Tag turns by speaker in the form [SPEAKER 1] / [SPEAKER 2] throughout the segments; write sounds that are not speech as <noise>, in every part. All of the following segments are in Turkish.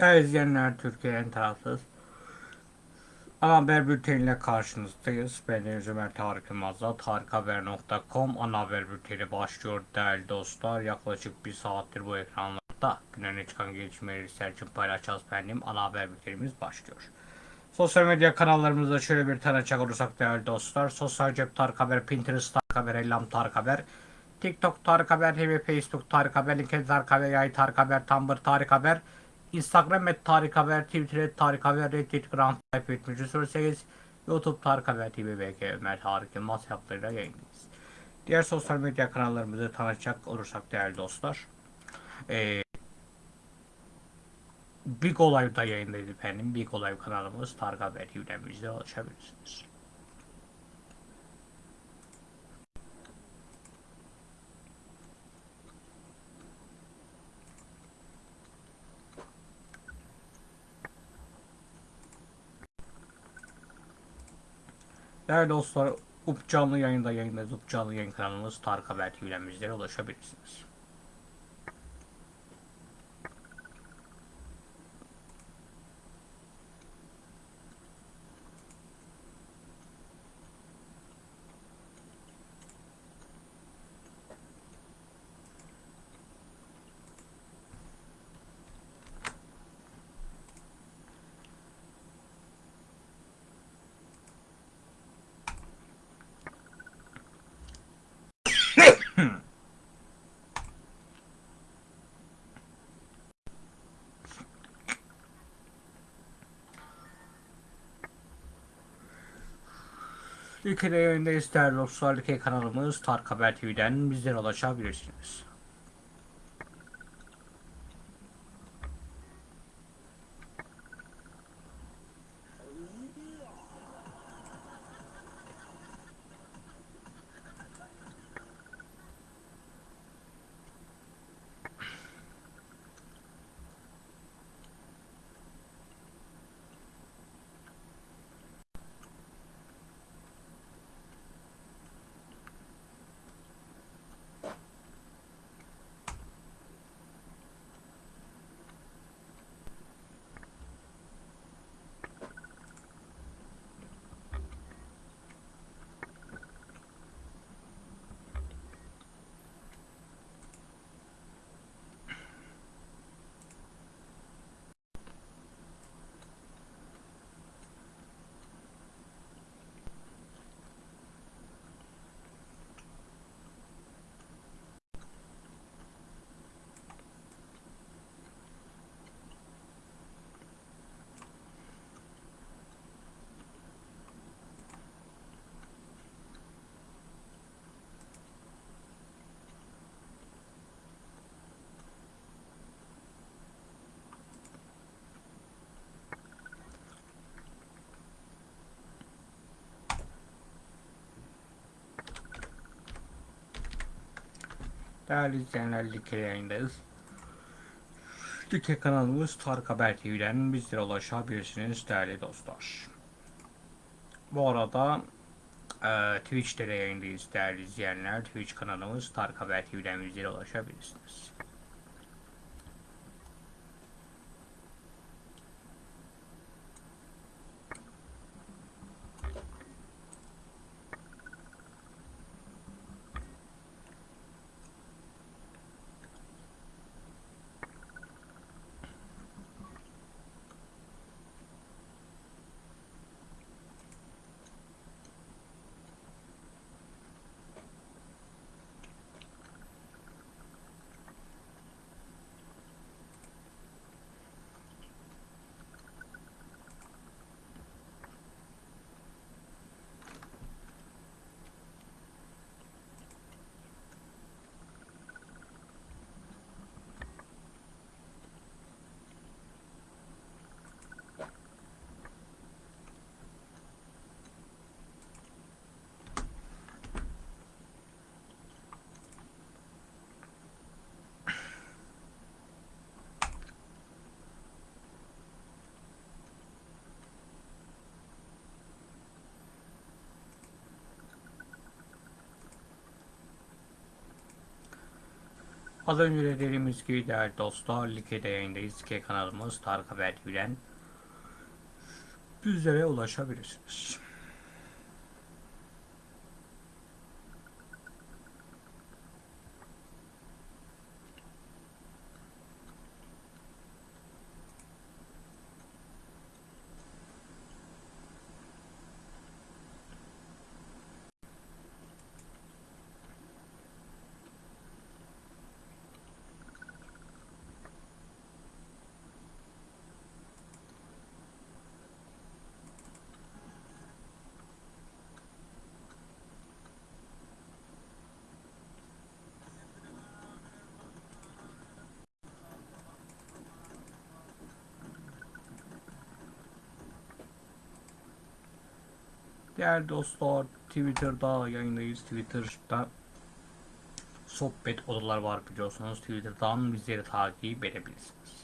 [SPEAKER 1] Değerli izleyenler Türkiye'nin tarafsız ana haber bülteniyle karşınızdayız. Ben Deniz Ömer Tarık Yılmaz'la tarikhaber.com ana haber bülteni başlıyor değerli dostlar. Yaklaşık bir saattir bu ekranlarda gündemine çıkan gelişmeleri sizler için paylaşacağız benim. Ana haber bültenimiz başlıyor. Sosyal medya kanallarımızda şöyle bir tanıcak olursak değerli dostlar. Sosyal cep Tarık Haber, Pinterest Tarık Haber, Ellam Tarık Haber, TikTok Tarık Haber, TV, Facebook Tarık Haber, LinkedIn Tarık Haber, Yay Tarık Haber, Tumblr Tarık Haber, Instagram et Tarık Haber, Twitter et Tarık Haber, Reddit Grand Type 7308, YouTube Tarık Haber TV, BK Ömer Tarık Yılmaz hesaplarıyla yayındayız. Diğer sosyal medya kanallarımızı tanıtacak olursak değerli dostlar. Ee, Big Olay'da yayındayız efendim. Big Olay kanalımız Tarık Haber TV'den bize ulaşabilirsiniz. Değerli dostlar, UP canlı yayında yayındayız. UP canlı yayın kanalımız Tarık Haber TV'den bizlere ulaşabilirsiniz. Yayındayız değerli dostlar. Ülke kanalımız Tarık Haber TV'den bizlere ulaşabilirsiniz. Değerli izleyenler Like yayındayız. Like kanalımız Tarık Haber TV'den bizlere ulaşabilirsiniz değerli dostlar. Bu arada e, Twitch'te de yayındayız değerli izleyenler. Twitch kanalımız Tarık Haber TV'den bizlere ulaşabilirsiniz. Az önce de dediğimiz gibi değerli dostlar, Like'de yayındayız. Like kanalımız Tarık Haber TV'den bizlere ulaşabilirsiniz. Değerli dostlar, Twitter'da yayındayız. Twitter'da sohbet odalar var biliyorsunuz. Twitter'dan bizleri takip edebilirsiniz.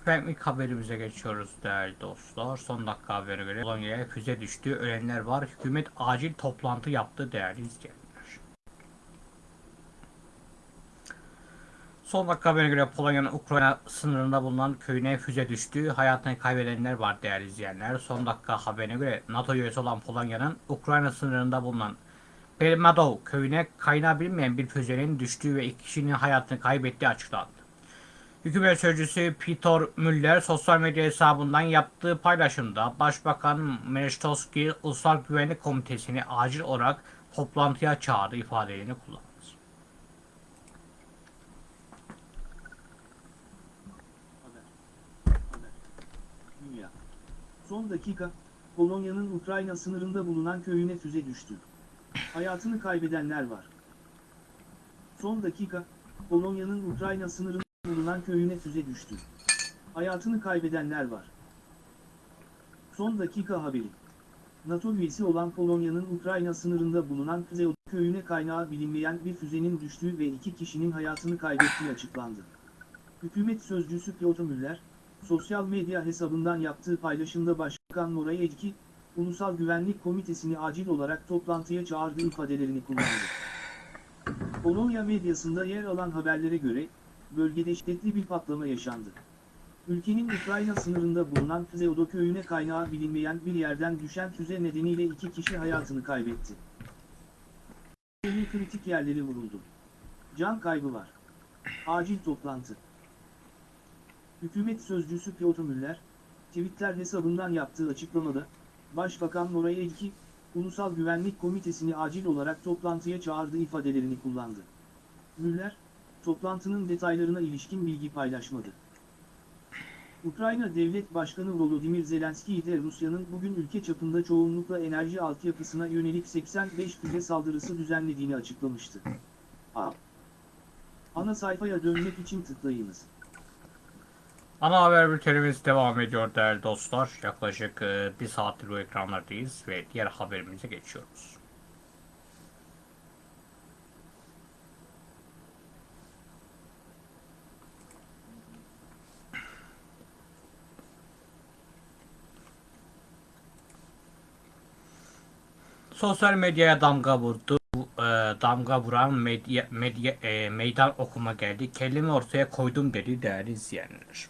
[SPEAKER 1] Efendim ilk haberimize geçiyoruz değerli dostlar. Son dakika haberine göre Polonya'ya füze düştü. Ölenler var. Hükümet acil toplantı yaptı değerli izleyenler. Son dakika haberine göre Polonya'nın Ukrayna sınırında bulunan köyüne füze düştü. Hayatını kaybedenler var değerli izleyenler. Son dakika haberine göre NATO üyesi olan Polonya'nın Ukrayna sınırında bulunan Belmadov köyüne kaynağı bilinmeyen bir füzenin düştüğü ve iki kişinin hayatını kaybettiği açıklandı. Hükümet sözcüsü Peter Müller sosyal medya hesabından yaptığı paylaşımda Başbakan Melitoski Ulusal Güvenlik Komitesi'ni acil olarak toplantıya çağırdı ifadelerini kullandı.
[SPEAKER 2] Son dakika, Polonya'nın Ukrayna sınırında bulunan köyüne füze düştü. Hayatını kaybedenler var. Son dakika, Polonya'nın Ukrayna sınırında bulunan köyüne füze düştü. Hayatını kaybedenler var. Son dakika haberi. NATO üyesi olan Polonya'nın Ukrayna sınırında bulunan Kuzey köyüne kaynağı bilinmeyen bir füzenin düştüğü ve iki kişinin hayatını kaybettiği açıklandı. Hükümet sözcüsü Piotr Müller, sosyal medya hesabından yaptığı paylaşımda Başbakan Moray Ecki, Ulusal Güvenlik Komitesi'ni acil olarak toplantıya çağırdığı ifadelerini kullandı. Polonya medyasında yer alan haberlere göre, bölgede şiddetli bir patlama yaşandı. Ülkenin Ukrayna sınırında bulunan Kızıldo köyüne kaynağı bilinmeyen bir yerden düşen füze nedeniyle iki kişi hayatını kaybetti. Köyün kritik yerleri vuruldu. Can kaybı var. Acil toplantı. Hükümet sözcüsü Piotr Müller, Twitter hesabından yaptığı açıklamada, Başbakan Moray Elki, Ulusal Güvenlik Komitesi'ni acil olarak toplantıya çağırdığı ifadelerini kullandı. Müller, toplantının detaylarına ilişkin bilgi paylaşmadı. Ukrayna Devlet Başkanı Volodymyr Zelenski de Rusya'nın bugün ülke çapında çoğunlukla enerji altyapısına yönelik 85 füze saldırısı düzenlediğini açıklamıştı. A. Ana sayfaya dönmek için tıklayınız.
[SPEAKER 1] Ana haber bültenimiz devam ediyor değerli dostlar. Yaklaşık e, bir saattir bu ekranlardayız ve diğer haberimize geçiyoruz. Sosyal medyaya damga vurdu. E, damga vuran medya, medya e, meydan okuma geldi. Kendimi ortaya koydum dedi değerli izleyenler.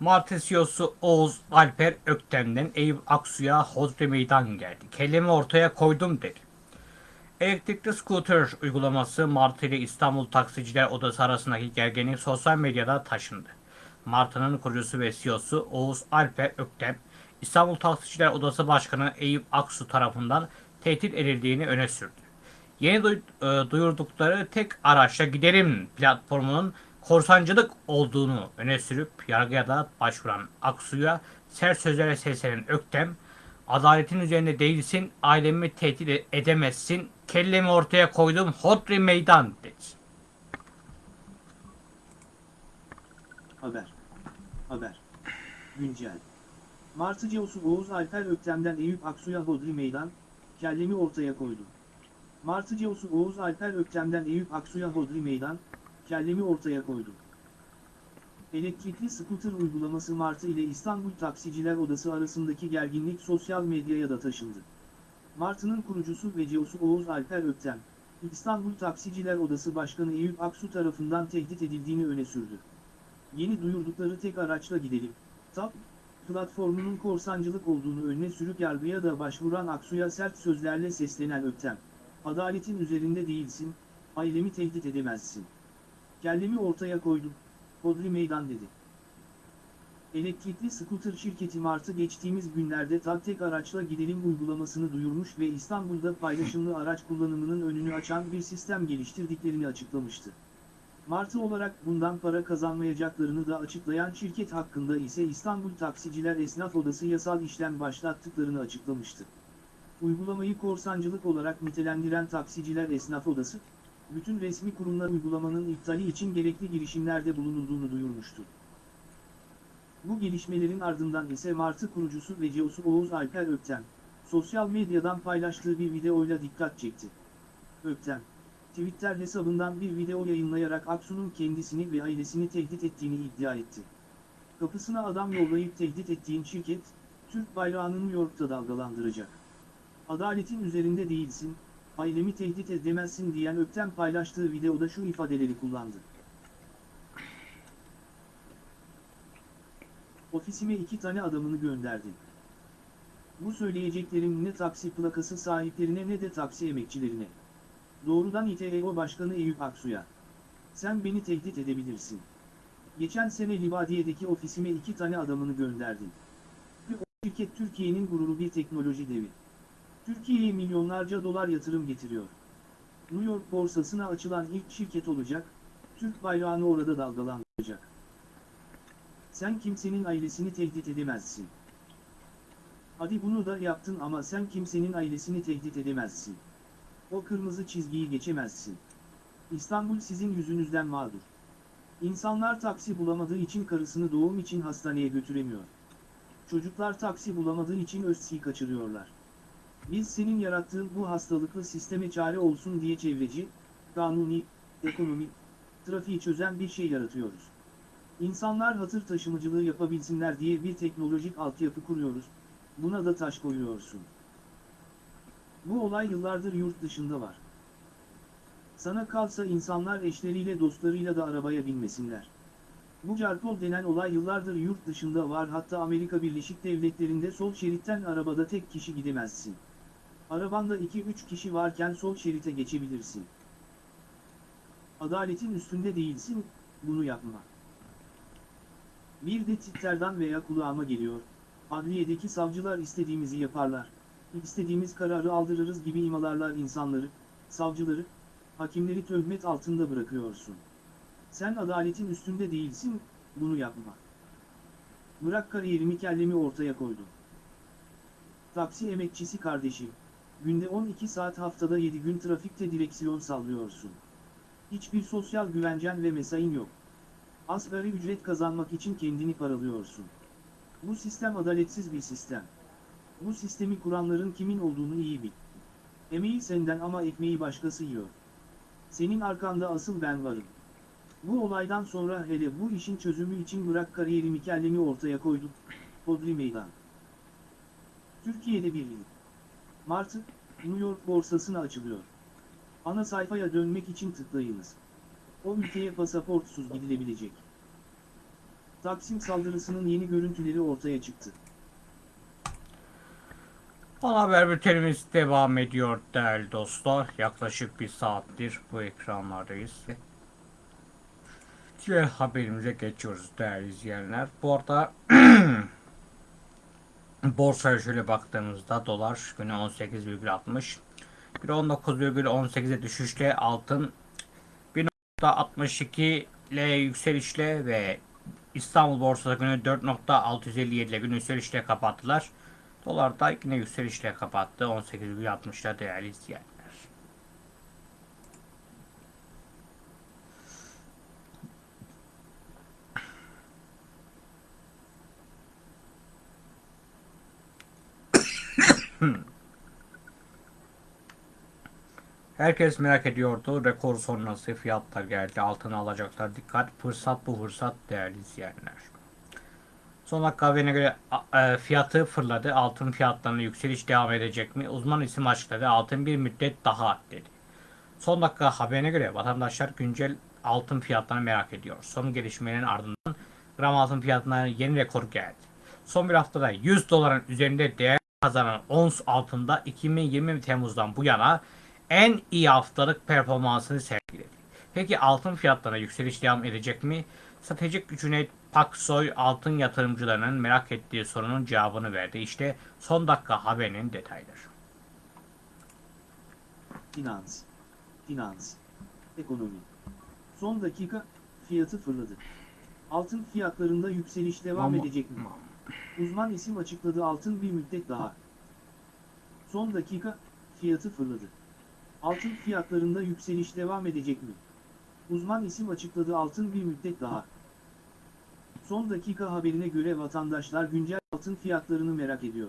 [SPEAKER 1] Martı CEO'su Oğuz Alper Öktem'den Eyüp Aksu'ya Hodri Meydan geldi. Kendimi ortaya koydum dedi. Elektrikli scooter uygulaması Martı ile İstanbul Taksiciler Odası arasındaki gerginlik sosyal medyada taşındı. Martı'nın kurucusu ve CEO'su Oğuz Alper Öktem, İstanbul Taksiciler Odası Başkanı Eyüp Aksu tarafından tehdit edildiğini öne sürdü. Yeni e, duyurdukları tek araçla giderim platformunun korsancılık olduğunu öne sürüp yargıya da başvuran Aksu'ya sert sözlerle seslenen Öktem, adaletin üzerinde değilsin, ailemi tehdit e- edemezsin, kellemi ortaya koydum, hodri meydan dedi.
[SPEAKER 2] Haber. Haber. Güncel. Martı Ceosu Oğuz Alper Öktem'den Eyüp Aksu'ya Hodri Meydan, kellemi ortaya koydu. Martı Ceosu Oğuz Alper Öktem'den Eyüp Aksu'ya Hodri Meydan, kellemi ortaya koydu. Elektrikli scooter uygulaması Martı ile İstanbul Taksiciler Odası arasındaki gerginlik sosyal medyaya da taşındı. Martı'nın kurucusu ve CEO'su Oğuz Alper Öktem, İstanbul Taksiciler Odası Başkanı Eyüp Aksu tarafından tehdit edildiğini öne sürdü. Yeni duyurdukları tek araçla gidelim. TAP, platformunun korsancılık olduğunu önüne sürüp yargıya da başvuran Aksu'ya sert sözlerle seslenen Öktem. Adaletin üzerinde değilsin, ailemi tehdit edemezsin. Kellemi ortaya koydum, Hodri meydan dedi. Elektrikli scooter şirketi Martı geçtiğimiz günlerde tak tek araçla gidelim uygulamasını duyurmuş ve İstanbul'da paylaşımlı araç kullanımının önünü açan bir sistem geliştirdiklerini açıklamıştı. Martı olarak bundan para kazanmayacaklarını da açıklayan şirket hakkında ise İstanbul Taksiciler Esnaf Odası yasal işlem başlattıklarını açıklamıştı. Uygulamayı korsancılık olarak nitelendiren Taksiciler Esnaf Odası, bütün resmi kurumlar uygulamanın iptali için gerekli girişimlerde bulunulduğunu duyurmuştu. Bu gelişmelerin ardından ise Martı kurucusu ve CEO'su Oğuz Alper Öktem, sosyal medyadan paylaştığı bir videoyla dikkat çekti. Öktem, Twitter hesabından bir video yayınlayarak Aksu'nun kendisini ve ailesini tehdit ettiğini iddia etti. Kapısına adam yollayıp tehdit ettiğin şirket, Türk bayrağını New York'ta dalgalandıracak. Adaletin üzerinde değilsin, ailemi tehdit edemezsin diyen Öktem paylaştığı videoda şu ifadeleri kullandı. Ofisime iki tane adamını gönderdim. Bu söyleyeceklerim ne taksi plakası sahiplerine ne de taksi emekçilerine. Doğrudan İTEO Başkanı Eyüp Aksu'ya. Sen beni tehdit edebilirsin. Geçen sene Libadiye'deki ofisime iki tane adamını gönderdim. Ve o şirket Türkiye'nin gururu bir teknoloji devi. Türkiye'ye milyonlarca dolar yatırım getiriyor. New York borsasına açılan ilk şirket olacak, Türk bayrağını orada dalgalandıracak. Sen kimsenin ailesini tehdit edemezsin. Hadi bunu da yaptın ama sen kimsenin ailesini tehdit edemezsin. O kırmızı çizgiyi geçemezsin. İstanbul sizin yüzünüzden mağdur. İnsanlar taksi bulamadığı için karısını doğum için hastaneye götüremiyor. Çocuklar taksi bulamadığı için özsi kaçırıyorlar. Biz senin yarattığın bu hastalıklı sisteme çare olsun diye çevreci, kanuni, ekonomi, trafiği çözen bir şey yaratıyoruz. İnsanlar hatır taşımacılığı yapabilsinler diye bir teknolojik altyapı kuruyoruz, buna da taş koyuyorsun. Bu olay yıllardır yurt dışında var. Sana kalsa insanlar eşleriyle dostlarıyla da arabaya binmesinler. Bu carpol denen olay yıllardır yurt dışında var hatta Amerika Birleşik Devletleri'nde sol şeritten arabada tek kişi gidemezsin. Arabanda 2-3 kişi varken sol şerite geçebilirsin. Adaletin üstünde değilsin, bunu yapma. Bir de Twitter'dan veya kulağıma geliyor, adliyedeki savcılar istediğimizi yaparlar, istediğimiz kararı aldırırız gibi imalarlar insanları, savcıları, hakimleri töhmet altında bırakıyorsun. Sen adaletin üstünde değilsin, bunu yapma. Bırak kariyerimi kellemi ortaya koydum. Taksi emekçisi kardeşim, günde 12 saat haftada 7 gün trafikte direksiyon sallıyorsun. Hiçbir sosyal güvencen ve mesain yok. Asgari ücret kazanmak için kendini paralıyorsun. Bu sistem adaletsiz bir sistem. Bu sistemi kuranların kimin olduğunu iyi bil. Emeği senden ama ekmeği başkası yiyor. Senin arkanda asıl ben varım. Bu olaydan sonra hele bu işin çözümü için bırak kariyerimi kellemi ortaya koydum. Hodri meydan. Türkiye'de bir yıl. Martı, New York borsasına açılıyor. Ana sayfaya dönmek için tıklayınız. O ülkeye pasaportsuz gidilebilecek. Taksim saldırısının yeni görüntüleri ortaya çıktı.
[SPEAKER 1] Ana haber bültenimiz devam ediyor değerli dostlar. Yaklaşık bir saattir bu ekranlardayız. Diğer haberimize geçiyoruz değerli izleyenler. Bu arada <clears throat> borsaya şöyle baktığımızda dolar günü 18,60 bir 19,18'e düşüşle altın 1.62 ile yükselişle ve İstanbul borsası günü 4.657 ile gün yükselişle kapattılar. Dolar da yine yükselişle kapattı. 18,60'da değerli izleyenler. Herkes merak ediyordu. Rekor sonrası fiyatlar geldi. Altın alacaklar. Dikkat. Fırsat bu fırsat değerli izleyenler. Son dakika haberine göre e, fiyatı fırladı. Altın fiyatlarına yükseliş devam edecek mi? Uzman isim açıkladı. Altın bir müddet daha dedi. Son dakika haberine göre vatandaşlar güncel altın fiyatlarını merak ediyor. Son gelişmelerin ardından gram altın fiyatına yeni rekor geldi. Son bir haftada 100 doların üzerinde değer kazanan ons altında 2020 Temmuz'dan bu yana en iyi haftalık performansını sergiledi. Peki altın fiyatlarına yükseliş devam edecek mi? Stratejik Cüneyt Paksoy altın yatırımcılarının merak ettiği sorunun cevabını verdi. İşte son dakika haberinin detayları.
[SPEAKER 2] Finans. Finans. Ekonomi. Son dakika, fiyatı fırladı. Altın fiyatlarında yükseliş devam
[SPEAKER 1] Ama-
[SPEAKER 2] edecek mi? Uzman isim açıkladı altın bir müddet daha. Son dakika, fiyatı fırladı. Altın fiyatlarında yükseliş devam edecek mi? Uzman isim açıkladı altın bir müddet daha. Son dakika haberine göre vatandaşlar güncel altın fiyatlarını merak ediyor.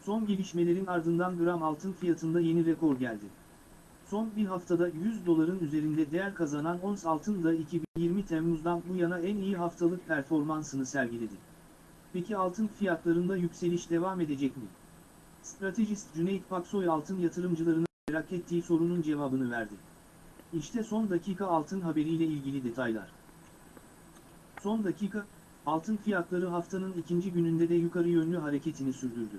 [SPEAKER 2] Son gelişmelerin ardından gram altın fiyatında yeni rekor geldi. Son bir haftada 100 doların üzerinde değer kazanan ons altın da 2020 Temmuz'dan bu yana en iyi haftalık performansını sergiledi. Peki altın fiyatlarında yükseliş devam edecek mi? Stratejist Cüneyt Paksoy altın yatırımcılarının merak ettiği sorunun cevabını verdi. İşte son dakika altın haberiyle ilgili detaylar. Son dakika, altın fiyatları haftanın ikinci gününde de yukarı yönlü hareketini sürdürdü.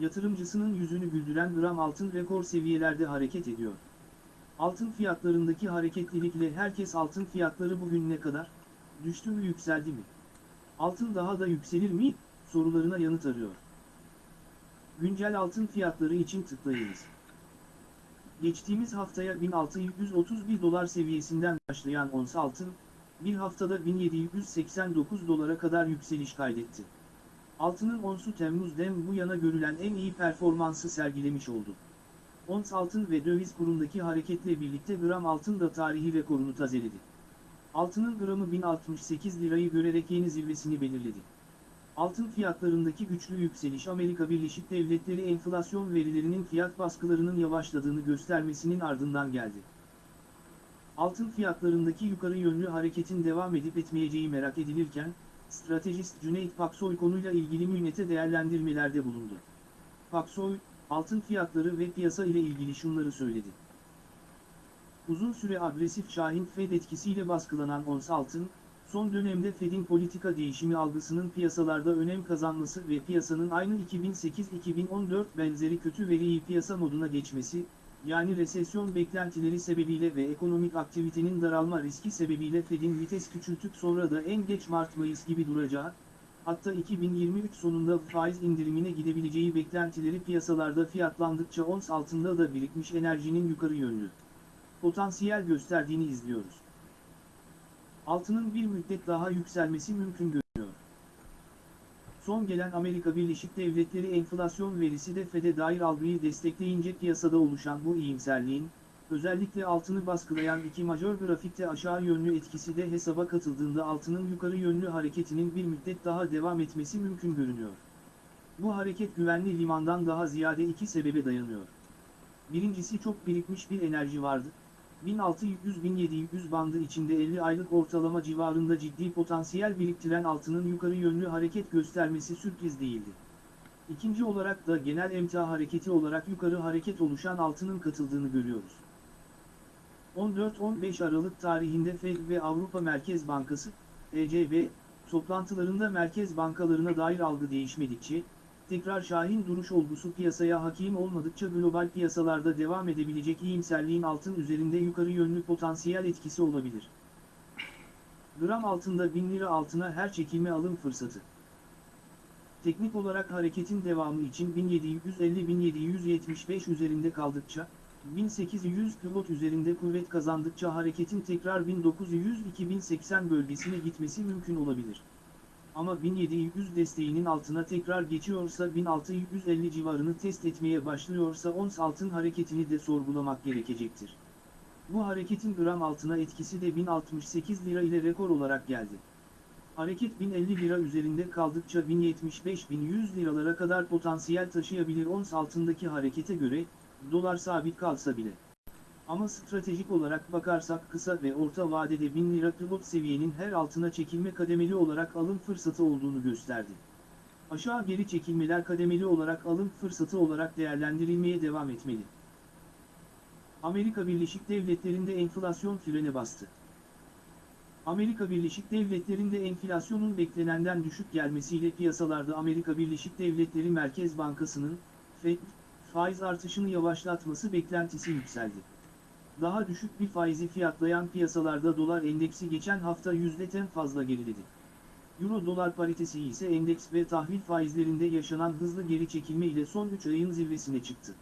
[SPEAKER 2] Yatırımcısının yüzünü güldüren gram altın rekor seviyelerde hareket ediyor. Altın fiyatlarındaki hareketlilikle herkes altın fiyatları bugün ne kadar? Düştü mü yükseldi mi? Altın daha da yükselir mi? Sorularına yanıt arıyor. Güncel altın fiyatları için tıklayınız. Geçtiğimiz haftaya 1631 dolar seviyesinden başlayan ons altın, bir haftada 1789 dolara kadar yükseliş kaydetti. Altının onsu Temmuz'den bu yana görülen en iyi performansı sergilemiş oldu. Ons altın ve döviz kurundaki hareketle birlikte gram altın da tarihi rekorunu tazeledi. Altının gramı 1068 lirayı görerek yeni zirvesini belirledi. Altın fiyatlarındaki güçlü yükseliş Amerika Birleşik Devletleri enflasyon verilerinin fiyat baskılarının yavaşladığını göstermesinin ardından geldi. Altın fiyatlarındaki yukarı yönlü hareketin devam edip etmeyeceği merak edilirken, stratejist Cüneyt Paksoy konuyla ilgili münnete değerlendirmelerde bulundu. Paksoy, altın fiyatları ve piyasa ile ilgili şunları söyledi. Uzun süre agresif Şahin Fed etkisiyle baskılanan ons altın, son dönemde Fed'in politika değişimi algısının piyasalarda önem kazanması ve piyasanın aynı 2008-2014 benzeri kötü veriyi piyasa moduna geçmesi, yani resesyon beklentileri sebebiyle ve ekonomik aktivitenin daralma riski sebebiyle Fed'in vites küçültüp sonra da en geç Mart-Mayıs gibi duracağı, hatta 2023 sonunda faiz indirimine gidebileceği beklentileri piyasalarda fiyatlandıkça ons altında da birikmiş enerjinin yukarı yönlü potansiyel gösterdiğini izliyoruz. Altının bir müddet daha yükselmesi mümkün görünüyor. Son gelen Amerika Birleşik Devletleri enflasyon verisi de FED'e dair algıyı destekleyince piyasada oluşan bu iyimserliğin, özellikle altını baskılayan iki majör grafikte aşağı yönlü etkisi de hesaba katıldığında altının yukarı yönlü hareketinin bir müddet daha devam etmesi mümkün görünüyor. Bu hareket güvenli limandan daha ziyade iki sebebe dayanıyor. Birincisi çok birikmiş bir enerji vardı. 1600-1700 bandı içinde 50 aylık ortalama civarında ciddi potansiyel biriktiren altının yukarı yönlü hareket göstermesi sürpriz değildi. İkinci olarak da genel emtia hareketi olarak yukarı hareket oluşan altının katıldığını görüyoruz. 14-15 Aralık tarihinde Fed ve Avrupa Merkez Bankası, ECB, toplantılarında merkez bankalarına dair algı değişmedikçe, tekrar şahin duruş olgusu piyasaya hakim olmadıkça global piyasalarda devam edebilecek iyimserliğin altın üzerinde yukarı yönlü potansiyel etkisi olabilir. Gram altında 1000 lira altına her çekilme alım fırsatı. Teknik olarak hareketin devamı için 1750-1775 üzerinde kaldıkça, 1800 pivot üzerinde kuvvet kazandıkça hareketin tekrar 1900-2080 bölgesine gitmesi mümkün olabilir. Ama 1700 desteğinin altına tekrar geçiyorsa 1650 civarını test etmeye başlıyorsa ons altın hareketini de sorgulamak gerekecektir. Bu hareketin gram altına etkisi de 1068 lira ile rekor olarak geldi. Hareket 1050 lira üzerinde kaldıkça 1075-1100 liralara kadar potansiyel taşıyabilir ons altındaki harekete göre, dolar sabit kalsa bile. Ama stratejik olarak bakarsak kısa ve orta vadede 1000 lira pivot seviyenin her altına çekilme kademeli olarak alım fırsatı olduğunu gösterdi. Aşağı geri çekilmeler kademeli olarak alım fırsatı olarak değerlendirilmeye devam etmeli. Amerika Birleşik Devletleri'nde enflasyon frene bastı. Amerika Birleşik Devletleri'nde enflasyonun beklenenden düşük gelmesiyle piyasalarda Amerika Birleşik Devletleri Merkez Bankası'nın, FED, faiz artışını yavaşlatması beklentisi yükseldi. Daha düşük bir faizi fiyatlayan piyasalarda dolar endeksi geçen hafta yüzdeten fazla geriledi. Euro dolar paritesi ise endeks ve tahvil faizlerinde yaşanan hızlı geri çekilme ile son 3 ayın zirvesine çıktı.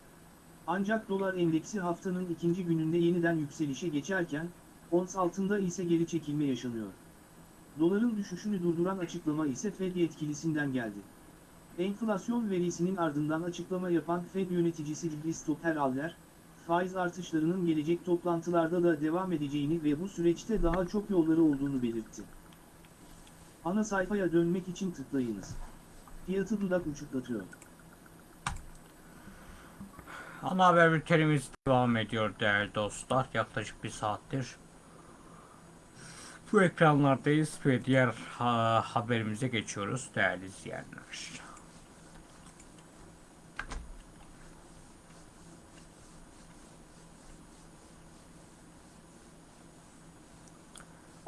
[SPEAKER 2] Ancak dolar endeksi haftanın ikinci gününde yeniden yükselişe geçerken, ons altında ise geri çekilme yaşanıyor. Doların düşüşünü durduran açıklama ise Fed yetkilisinden geldi. Enflasyon verisinin ardından açıklama yapan Fed yöneticisi Christopher Aller, faiz artışlarının gelecek toplantılarda da devam edeceğini ve bu süreçte daha çok yolları olduğunu belirtti. Ana sayfaya dönmek için tıklayınız. Fiyatı dudak uçuklatıyor.
[SPEAKER 1] Ana haber bültenimiz devam ediyor değerli dostlar. Yaklaşık bir saattir bu ekranlardayız ve diğer ha, haberimize geçiyoruz değerli izleyenler.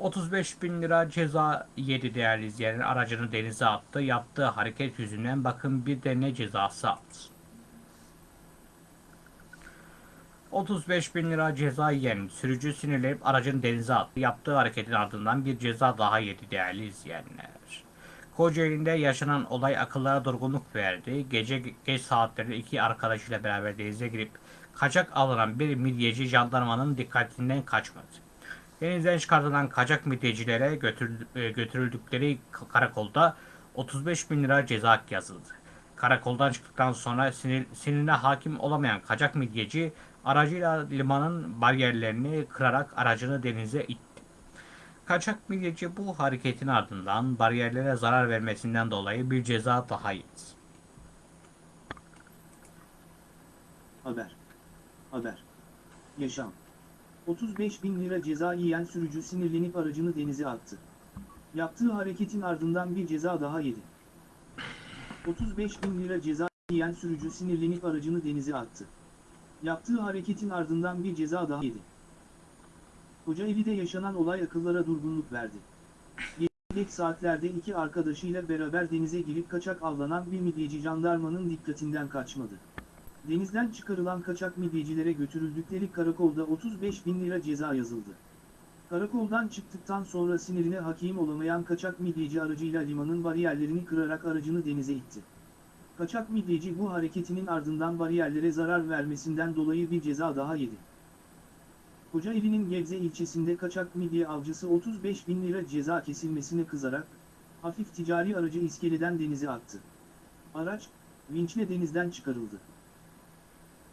[SPEAKER 1] ...35 bin lira ceza yedi değerli izleyenler. Aracını denize attı. Yaptığı hareket yüzünden bakın bir de ne cezası aldı. 35 bin lira ceza yiyen sürücü sinirlenip aracını denize attı. Yaptığı hareketin ardından bir ceza daha yedi değerli izleyenler. Kocaeli'nde yaşanan olay akıllara durgunluk verdi. Gece geç saatlerde iki arkadaşıyla beraber denize girip kaçak alınan bir midyeci jandarmanın dikkatinden kaçmadı. Denizden çıkartılan kaçak götürül- e, götürüldükleri karakolda 35 bin lira ceza yazıldı. Karakoldan çıktıktan sonra sinir, sinirine hakim olamayan kaçak midyeci aracıyla limanın bariyerlerini kırarak aracını denize itti. Kaçak midyeci bu hareketin ardından bariyerlere zarar vermesinden dolayı bir ceza daha yedi.
[SPEAKER 2] Haber. Haber. Yaşam. 35 bin lira ceza yiyen sürücü sinirlenip aracını denize attı. Yaptığı hareketin ardından bir ceza daha yedi. 35 bin lira ceza yiyen sürücü sinirlenip aracını denize attı. Yaptığı hareketin ardından bir ceza daha yedi. Kocaeli'de yaşanan olay akıllara durgunluk verdi. Geç saatlerde iki arkadaşıyla beraber denize girip kaçak avlanan bir midyeci jandarmanın dikkatinden kaçmadı. Denizden çıkarılan kaçak midyecilere götürüldükleri karakolda 35 bin lira ceza yazıldı. Karakoldan çıktıktan sonra sinirine hakim olamayan kaçak midyeci aracıyla limanın bariyerlerini kırarak aracını denize itti. Kaçak midyeci bu hareketinin ardından bariyerlere zarar vermesinden dolayı bir ceza daha yedi. Kocaeli'nin Gebze ilçesinde kaçak midye avcısı 35 bin lira ceza kesilmesine kızarak, hafif ticari aracı iskeleden denize attı. Araç, vinçle denizden çıkarıldı.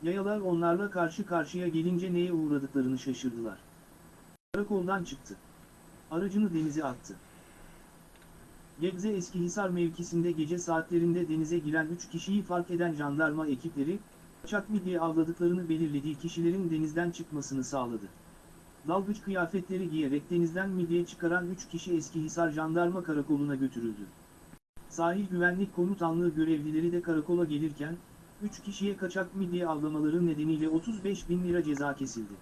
[SPEAKER 2] Yayalar onlarla karşı karşıya gelince neye uğradıklarını şaşırdılar. Karakoldan çıktı. Aracını denize attı. Gebze Eskihisar mevkisinde gece saatlerinde denize giren 3 kişiyi fark eden jandarma ekipleri, kaçak midye avladıklarını belirlediği kişilerin denizden çıkmasını sağladı. Dalgıç kıyafetleri giyerek denizden midye çıkaran 3 kişi Eskihisar Jandarma Karakolu'na götürüldü. Sahil Güvenlik Komutanlığı görevlileri de karakola gelirken, 3 kişiye kaçak midye avlamaları nedeniyle 35 bin lira ceza kesildi.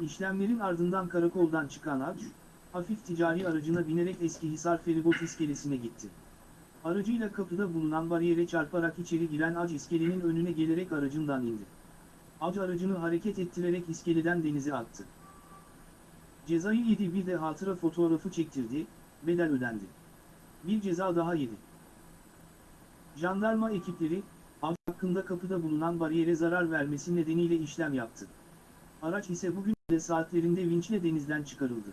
[SPEAKER 2] İşlemlerin ardından karakoldan çıkan avcı, hafif ticari aracına binerek Eskihisar Feribot iskelesine gitti. Aracıyla kapıda bulunan bariyere çarparak içeri giren Ac iskelenin önüne gelerek aracından indi. Ac aracını hareket ettirerek iskeleden denize attı. Cezayı yedi bir de hatıra fotoğrafı çektirdi, bedel ödendi. Bir ceza daha yedi. Jandarma ekipleri, hakkında kapıda bulunan bariyere zarar vermesi nedeniyle işlem yaptı. Araç ise bugün de saatlerinde vinçle denizden çıkarıldı.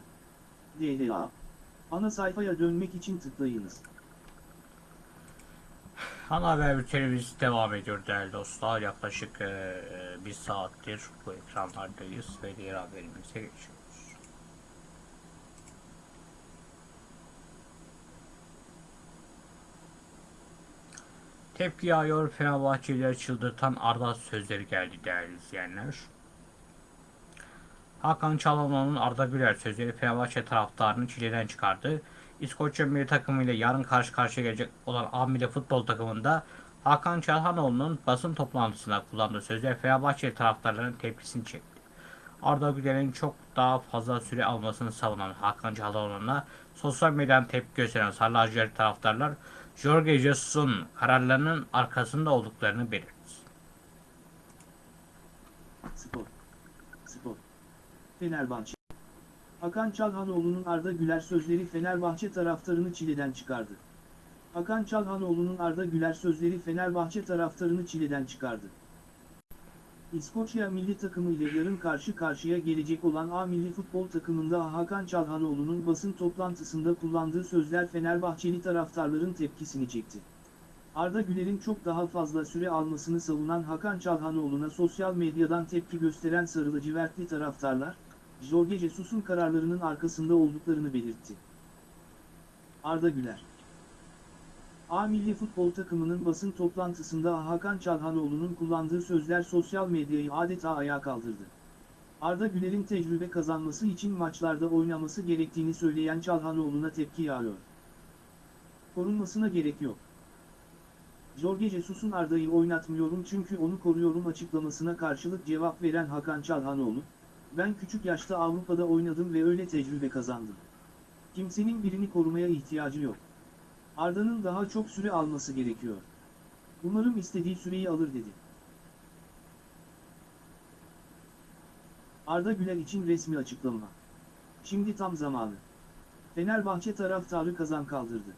[SPEAKER 2] DLA. Ana sayfaya dönmek için tıklayınız.
[SPEAKER 1] Ana haber bültenimiz devam ediyor değerli dostlar. Yaklaşık e, bir saattir bu ekranlardayız ve diğer haberimize geçiyoruz. Tepki yağıyor Fenerbahçelileri çıldırtan Arda sözleri geldi değerli izleyenler. Hakan Çalhanoğlu'nun Arda Güler sözleri Fenerbahçe taraftarını çileden çıkardı. İskoçya milli takımıyla yarın karşı karşıya gelecek olan A futbol takımında Hakan Çalhanoğlu'nun basın toplantısında kullandığı sözler Fenerbahçe taraftarlarının tepkisini çekti. Arda Güler'in çok daha fazla süre almasını savunan Hakan Çalhanoğlu'na sosyal medyadan tepki gösteren Sarı Lacivert taraftarlar Jorge Jesus'un kararlarının arkasında olduklarını belirtti.
[SPEAKER 2] Spor. Spor. Fenerbahçe. Hakan Çalhanoğlu'nun Arda Güler sözleri Fenerbahçe taraftarını çileden çıkardı. Hakan Çalhanoğlu'nun Arda Güler sözleri Fenerbahçe taraftarını çileden çıkardı. İskoçya milli takımı ile yarın karşı karşıya gelecek olan A milli futbol takımında Hakan Çalhanoğlu'nun basın toplantısında kullandığı sözler Fenerbahçeli taraftarların tepkisini çekti. Arda Güler'in çok daha fazla süre almasını savunan Hakan Çalhanoğlu'na sosyal medyadan tepki gösteren sarı lacivertli taraftarlar, Jorge Jesus'un kararlarının arkasında olduklarını belirtti. Arda Güler A milli futbol takımının basın toplantısında Hakan Çalhanoğlu'nun kullandığı sözler sosyal medyayı adeta ayağa kaldırdı. Arda Güler'in tecrübe kazanması için maçlarda oynaması gerektiğini söyleyen Çalhanoğlu'na tepki yağıyor. Korunmasına gerek yok. Jorge Jesus'un Arda'yı oynatmıyorum çünkü onu koruyorum açıklamasına karşılık cevap veren Hakan Çalhanoğlu, ben küçük yaşta Avrupa'da oynadım ve öyle tecrübe kazandım. Kimsenin birini korumaya ihtiyacı yok. Arda'nın daha çok süre alması gerekiyor. Umarım istediği süreyi alır dedi. Arda Güler için resmi açıklama. Şimdi tam zamanı. Fenerbahçe taraftarı kazan kaldırdı.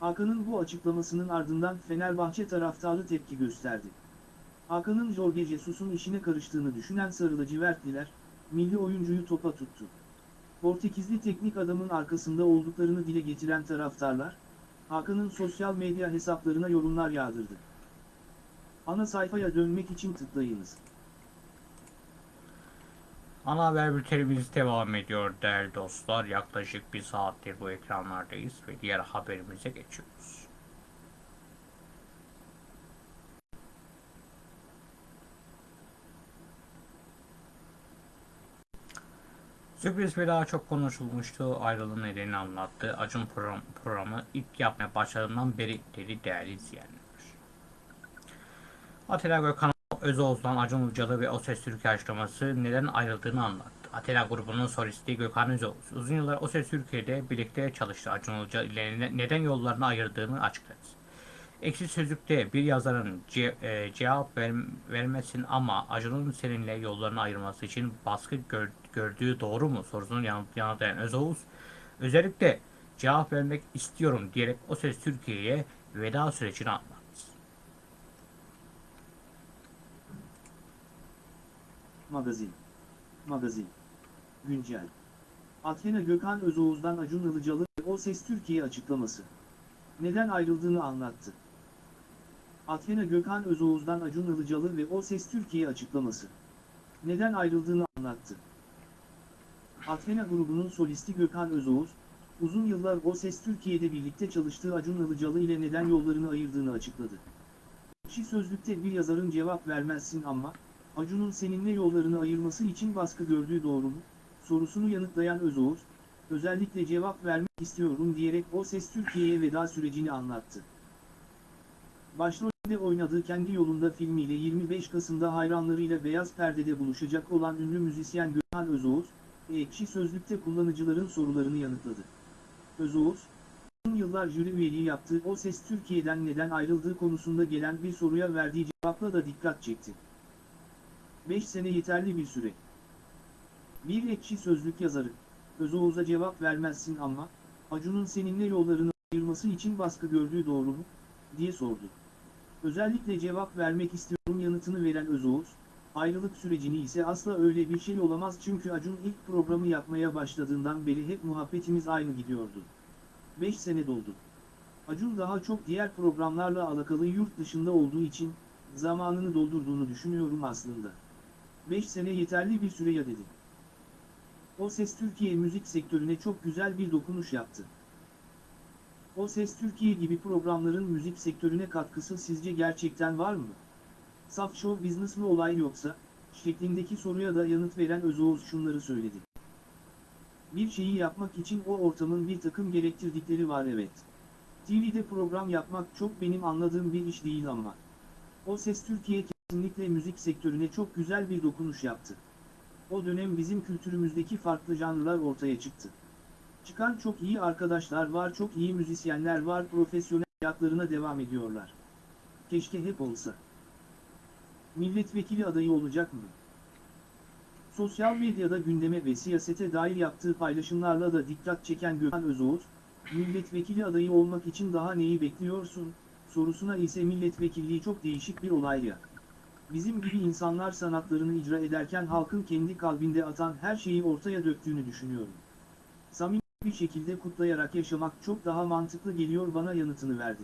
[SPEAKER 2] Hakan'ın bu açıklamasının ardından Fenerbahçe taraftarı tepki gösterdi. Hakan'ın Jorge Jesus'un işine karıştığını düşünen sarı lacivertliler, milli oyuncuyu topa tuttu. Portekizli teknik adamın arkasında olduklarını dile getiren taraftarlar, Hakan'ın sosyal medya hesaplarına yorumlar yağdırdı. Ana sayfaya dönmek için tıklayınız.
[SPEAKER 1] Ana haber bültenimiz devam ediyor değerli dostlar. Yaklaşık bir saattir bu ekranlardayız ve diğer haberimize geçiyoruz. Sürpriz ve daha çok konuşulmuştu. Ayrılığın nedenini anlattı. Acun program, programı ilk yapmaya başladığından beri dedi değerli izleyenler. Atilla Gökhan Özoğuz'dan Acun Ilıcalı ve O Ses Türkiye açıklaması neden ayrıldığını anlattı. Atilla grubunun solisti Gökhan Özoğuz uzun yıllar O Ses Türkiye'de birlikte çalıştı. Acun Ilıcalı ile ne- neden yollarını ayırdığını açıkladı. Ekşi Sözlük'te bir yazarın ce- e, cevap ver- vermesin ama Acun'un seninle yollarını ayırması için baskı gör- gördüğü doğru mu sorusunu yanıt, yanıtlayan Özoğuz, özellikle cevap vermek istiyorum diyerek O Ses Türkiye'ye veda sürecini anlattı.
[SPEAKER 2] Magazin. Magazin. Güncel. Athena Gökhan Özoğuz'dan Acun Ilıcalı ve O Ses Türkiye açıklaması. Neden ayrıldığını anlattı. Athena Gökhan Özoğuz'dan Acun Ilıcalı ve O Ses Türkiye açıklaması. Neden ayrıldığını anlattı. Athena grubunun solisti Gökhan Özoğuz, uzun yıllar O Ses Türkiye'de birlikte çalıştığı Acun Ilıcalı ile neden yollarını ayırdığını açıkladı. Ekşi Sözlük'te bir yazarın cevap vermezsin ama, Acun'un seninle yollarını ayırması için baskı gördüğü doğru mu? Sorusunu yanıtlayan Özoğuz, özellikle cevap vermek istiyorum diyerek O Ses Türkiye'ye veda sürecini anlattı. Başrolde oynadığı Kendi Yolunda filmiyle 25 Kasım'da hayranlarıyla Beyaz Perde'de buluşacak olan ünlü müzisyen Gökhan Özoğuz, Ekşi Sözlük'te kullanıcıların sorularını yanıtladı. Özoğuz, uzun yıllar jüri üyeliği yaptığı O Ses Türkiye'den neden ayrıldığı konusunda gelen bir soruya verdiği cevapla da dikkat çekti. 5 sene yeterli bir süre. Bir ekşi sözlük yazarı, Özoğuz'a cevap vermezsin ama, Acun'un seninle yollarını ayırması için baskı gördüğü doğru mu? diye sordu. Özellikle cevap vermek istiyorum yanıtını veren Özoğuz, ayrılık sürecini ise asla öyle bir şey olamaz çünkü Acun ilk programı yapmaya başladığından beri hep muhabbetimiz aynı gidiyordu. 5 sene doldu. Acun daha çok diğer programlarla alakalı yurt dışında olduğu için, zamanını doldurduğunu düşünüyorum aslında. 5 sene yeterli bir süre ya dedi. O Ses Türkiye müzik sektörüne çok güzel bir dokunuş yaptı. O Ses Türkiye gibi programların müzik sektörüne katkısı sizce gerçekten var mı? Saf show business mi olay yoksa, şeklindeki soruya da yanıt veren Özoğuz şunları söyledi. Bir şeyi yapmak için o ortamın bir takım gerektirdikleri var evet. TV'de program yapmak çok benim anladığım bir iş değil ama. O Ses Türkiye kesinlikle müzik sektörüne çok güzel bir dokunuş yaptı. O dönem bizim kültürümüzdeki farklı janrlar ortaya çıktı. Çıkan çok iyi arkadaşlar var, çok iyi müzisyenler var, profesyonel hayatlarına devam ediyorlar. Keşke hep olsa. Milletvekili adayı olacak mı? Sosyal medyada gündeme ve siyasete dair yaptığı paylaşımlarla da dikkat çeken Gökhan Özoğuz, milletvekili adayı olmak için daha neyi bekliyorsun, sorusuna ise milletvekilliği çok değişik bir olay ya. Bizim gibi insanlar sanatlarını icra ederken halkın kendi kalbinde atan her şeyi ortaya döktüğünü düşünüyorum. Samimi bir şekilde kutlayarak yaşamak çok daha mantıklı geliyor bana yanıtını verdi.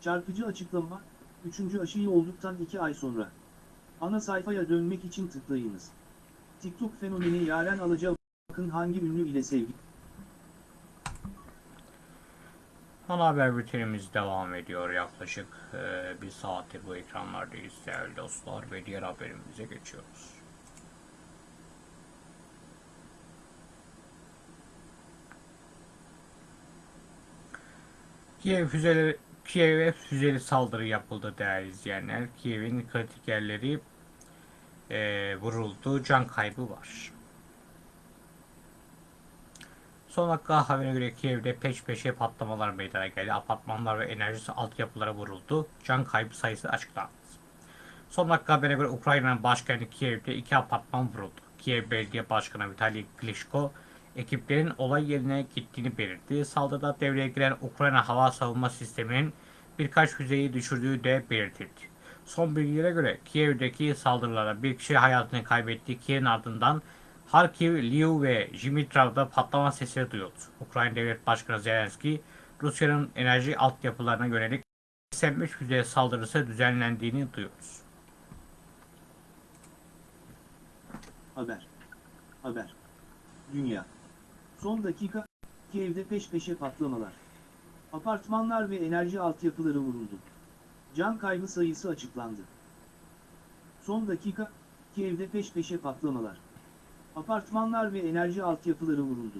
[SPEAKER 2] Çarpıcı açıklama, 3. aşıyı olduktan 2 ay sonra. Ana sayfaya dönmek için tıklayınız. TikTok fenomeni Yaren Alaca bakın hangi ünlü ile sevgi.
[SPEAKER 1] Ana haber bültenimiz devam ediyor. Yaklaşık e, bir saattir bu ekranlardayız değerli dostlar ve diğer haberimize geçiyoruz. Kiev füzeleri Kiev'e füzeli saldırı yapıldı değerli izleyenler. Kiev'in kritik yerleri e, vuruldu. Can kaybı var. Son dakika haberine göre Kiev'de peş peşe patlamalar meydana geldi. Apartmanlar ve enerji altyapılara vuruldu. Can kaybı sayısı açıklandı. Son dakika haberine göre Ukrayna'nın başkenti Kiev'de iki apartman vuruldu. Kiev Belediye Başkanı Vitali Klitschko ekiplerin olay yerine gittiğini belirtti. Saldırıda devreye giren Ukrayna hava savunma sisteminin birkaç füzeyi düşürdüğü de belirtildi. Son bilgilere göre Kiev'deki saldırılarda bir kişi hayatını kaybetti. Kiev'in ardından Harkiv, Lviv ve Dimitrov'da patlama sesleri duyuldu. Ukrayna Devlet Başkanı Zelenski, Rusya'nın enerji altyapılarına yönelik 85 füze saldırısı düzenlendiğini duyurdu.
[SPEAKER 2] Haber. Haber. Dünya. Son dakika, Kiev'de peş peşe patlamalar. Apartmanlar ve enerji altyapıları vuruldu. Can kaybı sayısı açıklandı. Son dakika, Kiev'de peş peşe patlamalar. Apartmanlar ve enerji altyapıları vuruldu.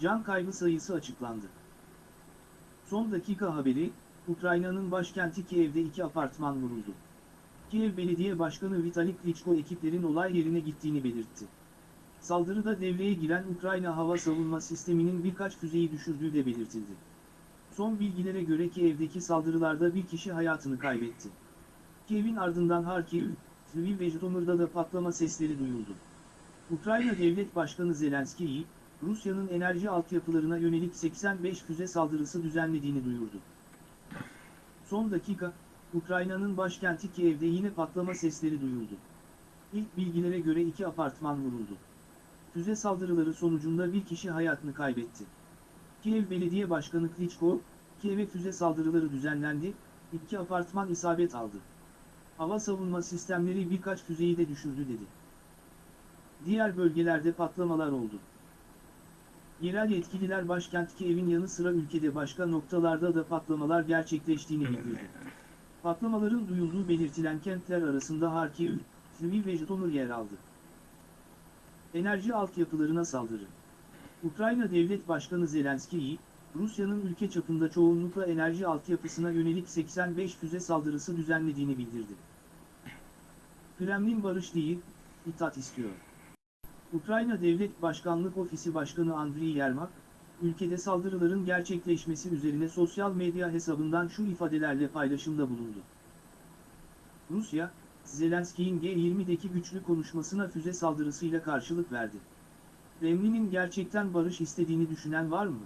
[SPEAKER 2] Can kaybı sayısı açıklandı. Son dakika haberi, Ukrayna'nın başkenti Kiev'de iki apartman vuruldu. Kiev Belediye Başkanı Vitali Klitschko ekiplerin olay yerine gittiğini belirtti. Saldırıda devreye giren Ukrayna hava savunma sisteminin birkaç füzeyi düşürdüğü de belirtildi. Son bilgilere göre Kiev'deki saldırılarda bir kişi hayatını kaybetti. Kiev'in ardından Harkiv, Lviv ve Jitomir'da da patlama sesleri duyuldu. Ukrayna Devlet Başkanı Zelenski'yi, Rusya'nın enerji altyapılarına yönelik 85 füze saldırısı düzenlediğini duyurdu. Son dakika, Ukrayna'nın başkenti Kiev'de yine patlama sesleri duyuldu. İlk bilgilere göre iki apartman vuruldu. Füze saldırıları sonucunda bir kişi hayatını kaybetti. Kiev Belediye Başkanı Klitschko, Kiev'e füze saldırıları düzenlendi, iki apartman isabet aldı. Hava savunma sistemleri birkaç füzeyi de düşürdü dedi. Diğer bölgelerde patlamalar oldu. Yerel yetkililer başkent Kiev'in yanı sıra ülkede başka noktalarda da patlamalar gerçekleştiğini bildirdi. Patlamaların duyulduğu belirtilen kentler arasında Harkiv, Lviv ve Jytomyr yer aldı. Enerji altyapılarına saldırı. Ukrayna Devlet Başkanı Zelenski'yi, Rusya'nın ülke çapında çoğunlukla enerji altyapısına yönelik 85 füze saldırısı düzenlediğini bildirdi. Kremlin barış değil, itaat istiyor. Ukrayna Devlet Başkanlık Ofisi Başkanı Andriy Yermak, ülkede saldırıların gerçekleşmesi üzerine sosyal medya hesabından şu ifadelerle paylaşımda bulundu. Rusya, Zelenski'nin G20'deki güçlü konuşmasına füze saldırısıyla karşılık verdi. Kremlin'in gerçekten barış istediğini düşünen var mı?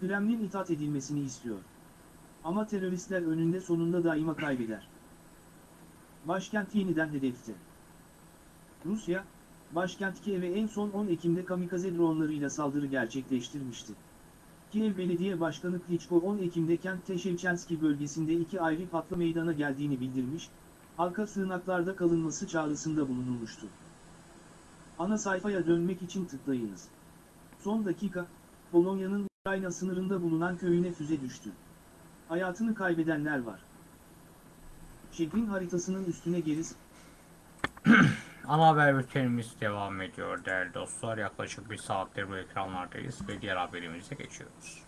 [SPEAKER 2] Kremlin itaat edilmesini istiyor. Ama teröristler önünde sonunda daima kaybeder. Başkent yeniden hedefte. Rusya, başkent Kiev'e en son 10 Ekim'de kamikaze dronlarıyla saldırı gerçekleştirmişti. Kiev Belediye Başkanı Klitschko 10 Ekim'de kent Teşevçenski bölgesinde iki ayrı patlı meydana geldiğini bildirmiş, halka sığınaklarda kalınması çağrısında bulunulmuştu. Ana sayfaya dönmek için tıklayınız. Son dakika, Polonya'nın Ukrayna sınırında bulunan köyüne füze düştü. Hayatını kaybedenler var. Şehrin haritasının üstüne geri <clears throat>
[SPEAKER 1] Ana haber bültenimiz devam ediyor değerli dostlar. Yaklaşık bir saattir bu ekranlardayız ve diğer haberimize geçiyoruz.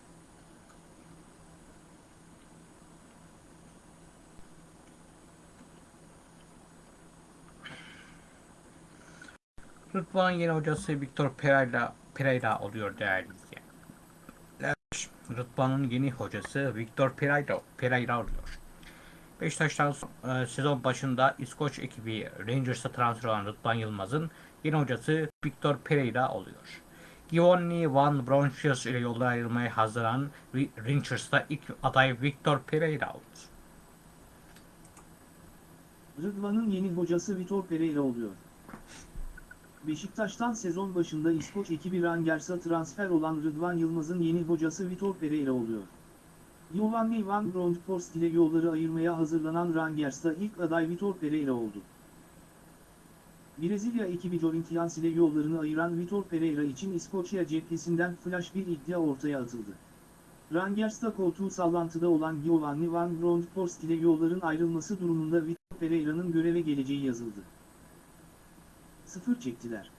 [SPEAKER 1] Rıdvan'ın yeni hocası Victor Pereira, Pereira oluyor değerli izleyenler. Rıdvan'ın yeni hocası Victor Pereira, Pereira oluyor. Beşiktaş'tan e, sezon başında İskoç ekibi Rangers'a transfer olan Rıdvan Yılmaz'ın yeni hocası Victor Pereira oluyor. Giovanni Van Bronckhorst ile yolda ayrılmaya hazırlanan Rangers'ta ilk aday Victor Pereira oldu.
[SPEAKER 2] Rıdvan'ın yeni hocası Vitor Pereira oluyor. Beşiktaş'tan sezon başında İskoç ekibi Rangers'a transfer olan Rıdvan Yılmaz'ın yeni hocası Vitor Pereira oluyor. Giovanni Van Bronckhorst ile yolları ayırmaya hazırlanan Rangers'ta ilk aday Vitor Pereira oldu. Brezilya ekibi Corinthians ile yollarını ayıran Vitor Pereira için İskoçya cephesinden flash bir iddia ortaya atıldı. Rangers'ta koltuğu sallantıda olan Giovanni Van Bronckhorst ile yolların ayrılması durumunda Vitor Pereira'nın göreve geleceği yazıldı. Sıfır çektiler.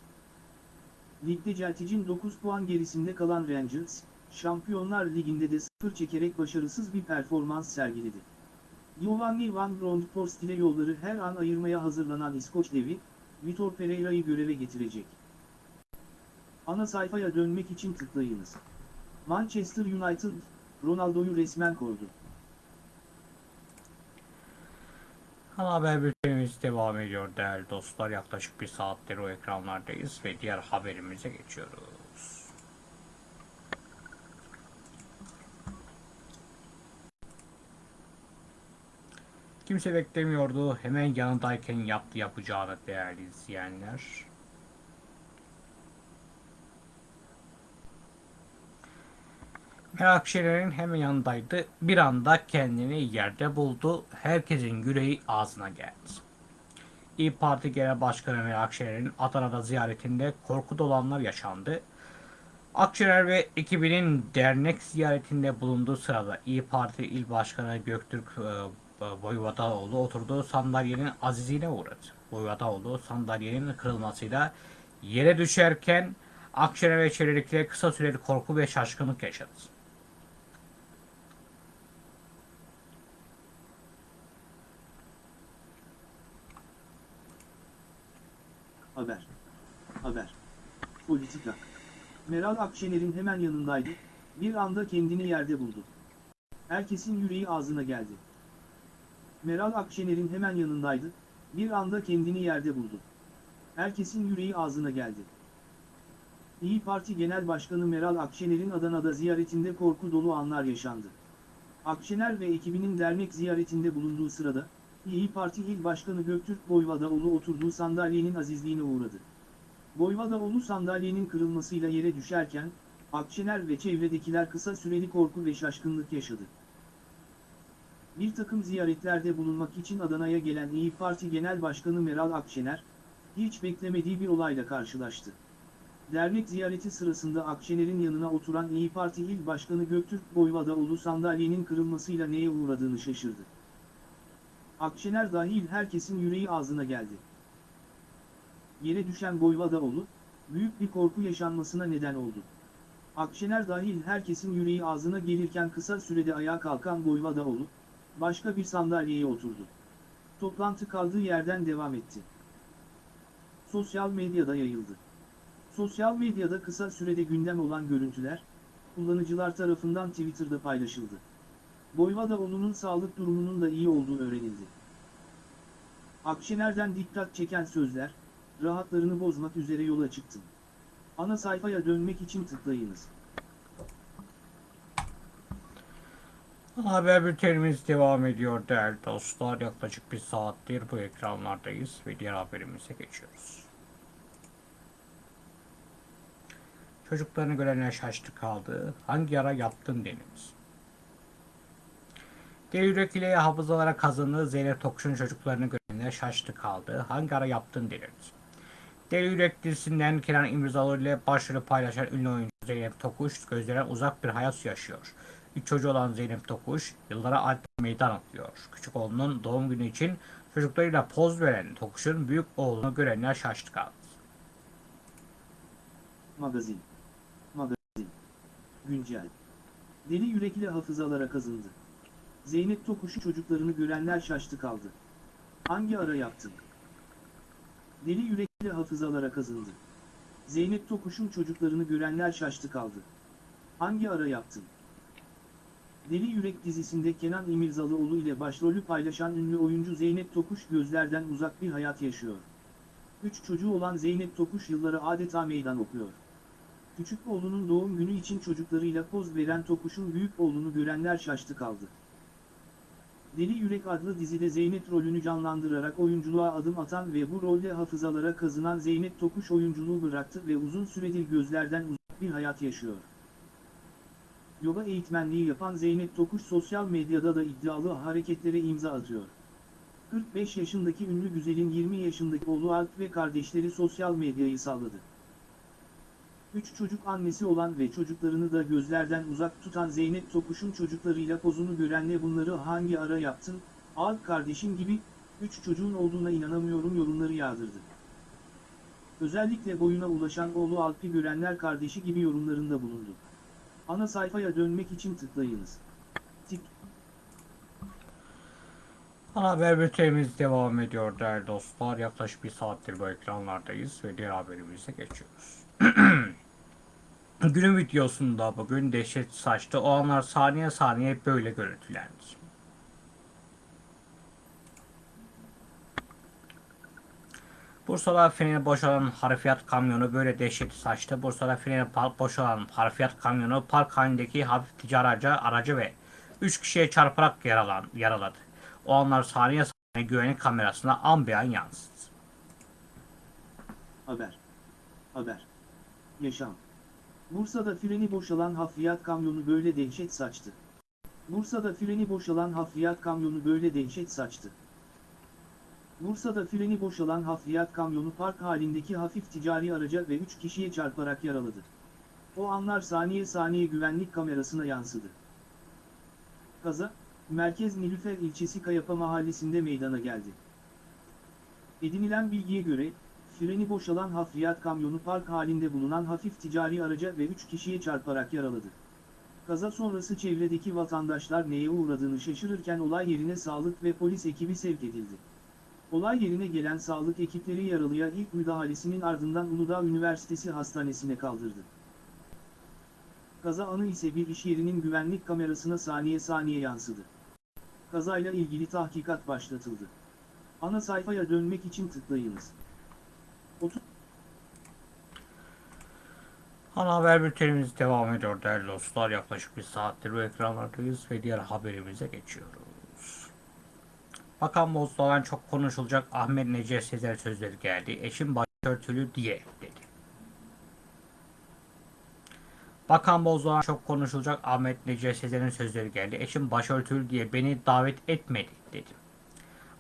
[SPEAKER 2] Ligde Celtic'in 9 puan gerisinde kalan Rangers, Şampiyonlar Ligi'nde de sıfır çekerek başarısız bir performans sergiledi. Giovanni Van Bronckhorst ile yolları her an ayırmaya hazırlanan İskoç devi, Vitor Pereira'yı göreve getirecek. Ana sayfaya dönmek için tıklayınız. Manchester United, Ronaldo'yu resmen koydu.
[SPEAKER 1] Ana haber bültenimiz devam ediyor değerli dostlar. Yaklaşık bir saattir o ekranlardayız ve diğer haberimize geçiyoruz. Kimse beklemiyordu. Hemen yanındayken yaptı yapacağını değerli izleyenler. Merak Şener'in hemen yanındaydı. Bir anda kendini yerde buldu. Herkesin yüreği ağzına geldi. İyi Parti Genel Başkanı Meral Akşener'in Adana'da ziyaretinde korku dolu anlar yaşandı. Akşener ve ekibinin dernek ziyaretinde bulunduğu sırada İyi Parti İl Başkanı Göktürk e, Voyvodaoğlu oturduğu sandalyenin azizine uğradı. Voyvodaoğlu sandalyenin kırılmasıyla yere düşerken Akşener ve çevredekiler kısa süreli korku ve şaşkınlık yaşadı.
[SPEAKER 2] Haber. Haber. Politika. Meral Akşener'in hemen yanındaydı, bir anda kendini yerde buldu. Herkesin yüreği ağzına geldi. Meral Akşener'in hemen yanındaydı, bir anda kendini yerde buldu. Herkesin yüreği ağzına geldi. İyi Parti Genel Başkanı Meral Akşener'in Adana'da ziyaretinde korku dolu anlar yaşandı. Akşener ve ekibinin dernek ziyaretinde bulunduğu sırada, İyi Parti İl Başkanı Göktürk Boyvadaoğlu oturduğu sandalyenin azizliğine uğradı. Boyvadaoğlu sandalyenin kırılmasıyla yere düşerken, Akşener ve çevredekiler kısa süreli korku ve şaşkınlık yaşadı. Bir takım ziyaretlerde bulunmak için Adana'ya gelen İyi Parti Genel Başkanı Meral Akşener, hiç beklemediği bir olayla karşılaştı. Dernek ziyareti sırasında Akşener'in yanına oturan İyi Parti İl Başkanı Göktürk Boyvadaoğlu sandalyenin kırılmasıyla neye uğradığını şaşırdı. Akşener dahil herkesin yüreği ağzına geldi. Yere düşen Boyvadaoğlu, büyük bir korku yaşanmasına neden oldu. Akşener dahil herkesin yüreği ağzına gelirken kısa sürede ayağa kalkan Boyvadaoğlu, başka bir sandalyeye oturdu. Toplantı kaldığı yerden devam etti. Sosyal medyada yayıldı. Sosyal medyada kısa sürede gündem olan görüntüler, kullanıcılar tarafından Twitter'da paylaşıldı. Boyvadaoğlu'nun sağlık durumunun da iyi olduğu öğrenildi. Akşener'den dikkat çeken sözler, rahatlarını bozmak üzere yola çıktım. Ana sayfaya dönmek için tıklayınız.
[SPEAKER 1] Haber bültenimiz devam ediyor değerli dostlar. Yaklaşık bir saattir bu ekranlardayız ve diğer haberimize geçiyoruz. Çocuklarını görenler şaştı kaldı. Hangi yara yaptın deniniz. Deli yürek ile hafızalara kazandığı Zeynep Tokuş'un çocuklarını görenler şaştı kaldı. Hangi ara yaptın deniniz. Deli Yürek dizisinden Kenan İmirzalıoğlu ile başrolü paylaşan ünlü oyuncu Zeynep Tokuş gözlere uzak bir hayat yaşıyor. Üç çocuğu olan Zeynep Tokuş yıllara alp meydan atıyor. Küçük oğlunun doğum günü için çocuklarıyla poz veren Tokuş'un büyük oğlunu görenler şaştı kaldı.
[SPEAKER 2] Magazin. Magazin. Güncel. Deli yürekli hafızalara kazındı. Zeynep Tokuş'u çocuklarını görenler şaştı kaldı. Hangi ara yaptın? Deli yürekli hafızalara kazındı. Zeynep Tokuş'un çocuklarını görenler şaştı kaldı. Hangi ara yaptın? Deli Yürek dizisinde Kenan İmirzalıoğlu ile başrolü paylaşan ünlü oyuncu Zeynep Tokuş gözlerden uzak bir hayat yaşıyor. Üç çocuğu olan Zeynep Tokuş yılları adeta meydan okuyor. Küçük oğlunun doğum günü için çocuklarıyla poz veren Tokuş'un büyük oğlunu görenler şaştı kaldı. Deli Yürek adlı dizide Zeynep rolünü canlandırarak oyunculuğa adım atan ve bu rolde hafızalara kazınan Zeynep Tokuş oyunculuğu bıraktı ve uzun süredir gözlerden uzak bir hayat yaşıyor. Yoga eğitmenliği yapan Zeynep Tokuş sosyal medyada da iddialı hareketlere imza atıyor. 45 yaşındaki ünlü güzelin 20 yaşındaki oğlu Alp ve kardeşleri sosyal medyayı salladı. Üç çocuk annesi olan ve çocuklarını da gözlerden uzak tutan Zeynep Topuş'un çocuklarıyla pozunu görenle bunları hangi ara yaptın, al kardeşim gibi, üç çocuğun olduğuna inanamıyorum yorumları yağdırdı. Özellikle boyuna ulaşan oğlu Alp'i görenler kardeşi gibi yorumlarında bulundu. Ana sayfaya dönmek için tıklayınız. Tik
[SPEAKER 1] Ana haber bültenimiz devam ediyor değerli dostlar. Yaklaşık bir saattir bu ekranlardayız ve diğer haberimize geçiyoruz. <clears throat> Günün videosunda bugün dehşet saçtı. O anlar saniye saniye böyle görüntülendi. Bursa'da freni boşalan harfiyat kamyonu böyle dehşet saçtı. Bursa'da freni boşalan harfiyat kamyonu park halindeki hafif ticari aracı, aracı ve 3 kişiye çarparak yaralan, yaraladı. O anlar saniye saniye güvenlik kamerasına an be an yansıdı.
[SPEAKER 2] Haber. Haber. Yaşam. Bursa'da freni boşalan hafriyat kamyonu böyle dehşet saçtı. Bursa'da freni boşalan hafriyat kamyonu böyle dehşet saçtı. Bursa'da freni boşalan hafriyat kamyonu park halindeki hafif ticari araca ve 3 kişiye çarparak yaraladı. O anlar saniye saniye güvenlik kamerasına yansıdı. Kaza, Merkez Nilüfer ilçesi Kayapa mahallesinde meydana geldi. Edinilen bilgiye göre, freni boşalan hafriyat kamyonu park halinde bulunan hafif ticari araca ve 3 kişiye çarparak yaraladı. Kaza sonrası çevredeki vatandaşlar neye uğradığını şaşırırken olay yerine sağlık ve polis ekibi sevk edildi. Olay yerine gelen sağlık ekipleri yaralıya ilk müdahalesinin ardından Uludağ Üniversitesi Hastanesi'ne kaldırdı. Kaza anı ise bir iş yerinin güvenlik kamerasına saniye saniye yansıdı. Kazayla ilgili tahkikat başlatıldı. Ana sayfaya dönmek için tıklayınız.
[SPEAKER 1] Ana haber bültenimiz devam ediyor değerli dostlar. Yaklaşık bir saattir bu ekranlardayız ve diğer haberimize geçiyoruz. Bakan Bozdoğan çok konuşulacak Ahmet Necip Sezer sözleri geldi. Eşim başörtülü diye dedi. Bakan Bozdoğan çok konuşulacak Ahmet Necip Sezer'in sözleri geldi. Eşim başörtülü diye beni davet etmedi.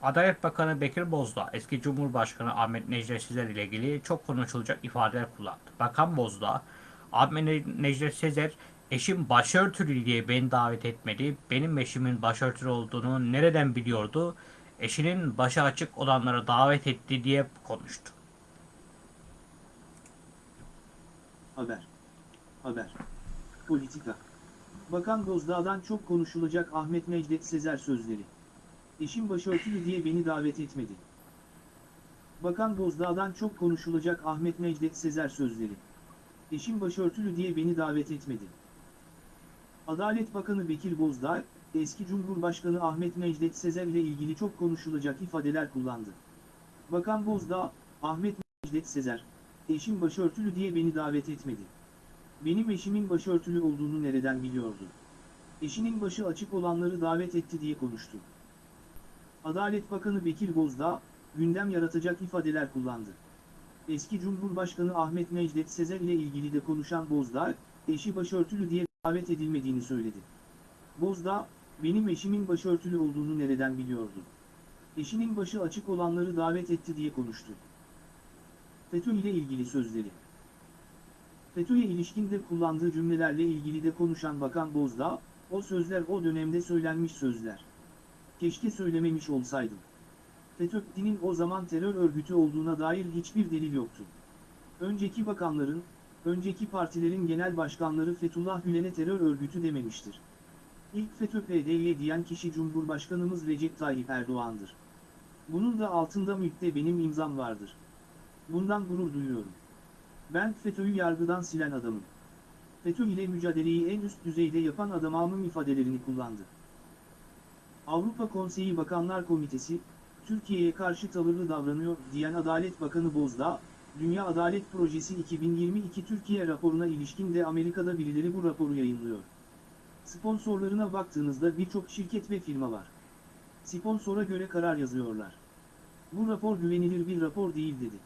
[SPEAKER 1] Adalet Bakanı Bekir Bozdağ, eski Cumhurbaşkanı Ahmet Necdet Sezer ile ilgili çok konuşulacak ifadeler kullandı. Bakan Bozdağ, Ahmet Necdet Sezer, eşim başörtülü diye beni davet etmedi, benim eşimin başörtülü olduğunu nereden biliyordu, eşinin başı açık olanları davet etti diye konuştu.
[SPEAKER 2] Haber. Haber. Politika. Bakan Bozdağ'dan çok konuşulacak Ahmet Necdet Sezer sözleri. Eşim başörtülü diye beni davet etmedi. Bakan Bozdağ'dan çok konuşulacak Ahmet Necdet Sezer sözleri. Eşim başörtülü diye beni davet etmedi. Adalet Bakanı Bekir Bozdağ, eski Cumhurbaşkanı Ahmet Necdet Sezer ile ilgili çok konuşulacak ifadeler kullandı. Bakan Bozdağ, Ahmet Necdet Sezer, eşim başörtülü diye beni davet etmedi. Benim eşimin başörtülü olduğunu nereden biliyordu? Eşinin başı açık olanları davet etti diye konuştu. Adalet Bakanı Bekir Bozdağ, gündem yaratacak ifadeler kullandı. Eski Cumhurbaşkanı Ahmet Necdet Sezer ile ilgili de konuşan Bozdağ, eşi başörtülü diye davet edilmediğini söyledi. Bozdağ, benim eşimin başörtülü olduğunu nereden biliyordu? Eşinin başı açık olanları davet etti diye konuştu. FETÖ ile ilgili sözleri. FETÖ'ye ilişkin de kullandığı cümlelerle ilgili de konuşan Bakan Bozdağ, o sözler o dönemde söylenmiş sözler. Keşke söylememiş olsaydım. FETÖ'nin o zaman terör örgütü olduğuna dair hiçbir delil yoktu. Önceki bakanların, önceki partilerin genel başkanları Fethullah Gülen'e terör örgütü dememiştir. İlk FETÖ PDY diyen kişi Cumhurbaşkanımız Recep Tayyip Erdoğan'dır. Bunun da altında MİT'te benim imzam vardır. Bundan gurur duyuyorum. Ben FETÖ'yü yargıdan silen adamım. FETÖ ile mücadeleyi en üst düzeyde yapan adamımın ifadelerini kullandı. Avrupa Konseyi Bakanlar Komitesi, Türkiye'ye karşı tavırlı davranıyor diyen Adalet Bakanı Bozdağ, Dünya Adalet Projesi 2022 Türkiye raporuna ilişkin de Amerika'da birileri bu raporu yayınlıyor. Sponsorlarına baktığınızda birçok şirket ve firma var. Sponsora göre karar yazıyorlar. Bu rapor güvenilir bir rapor değil dedi.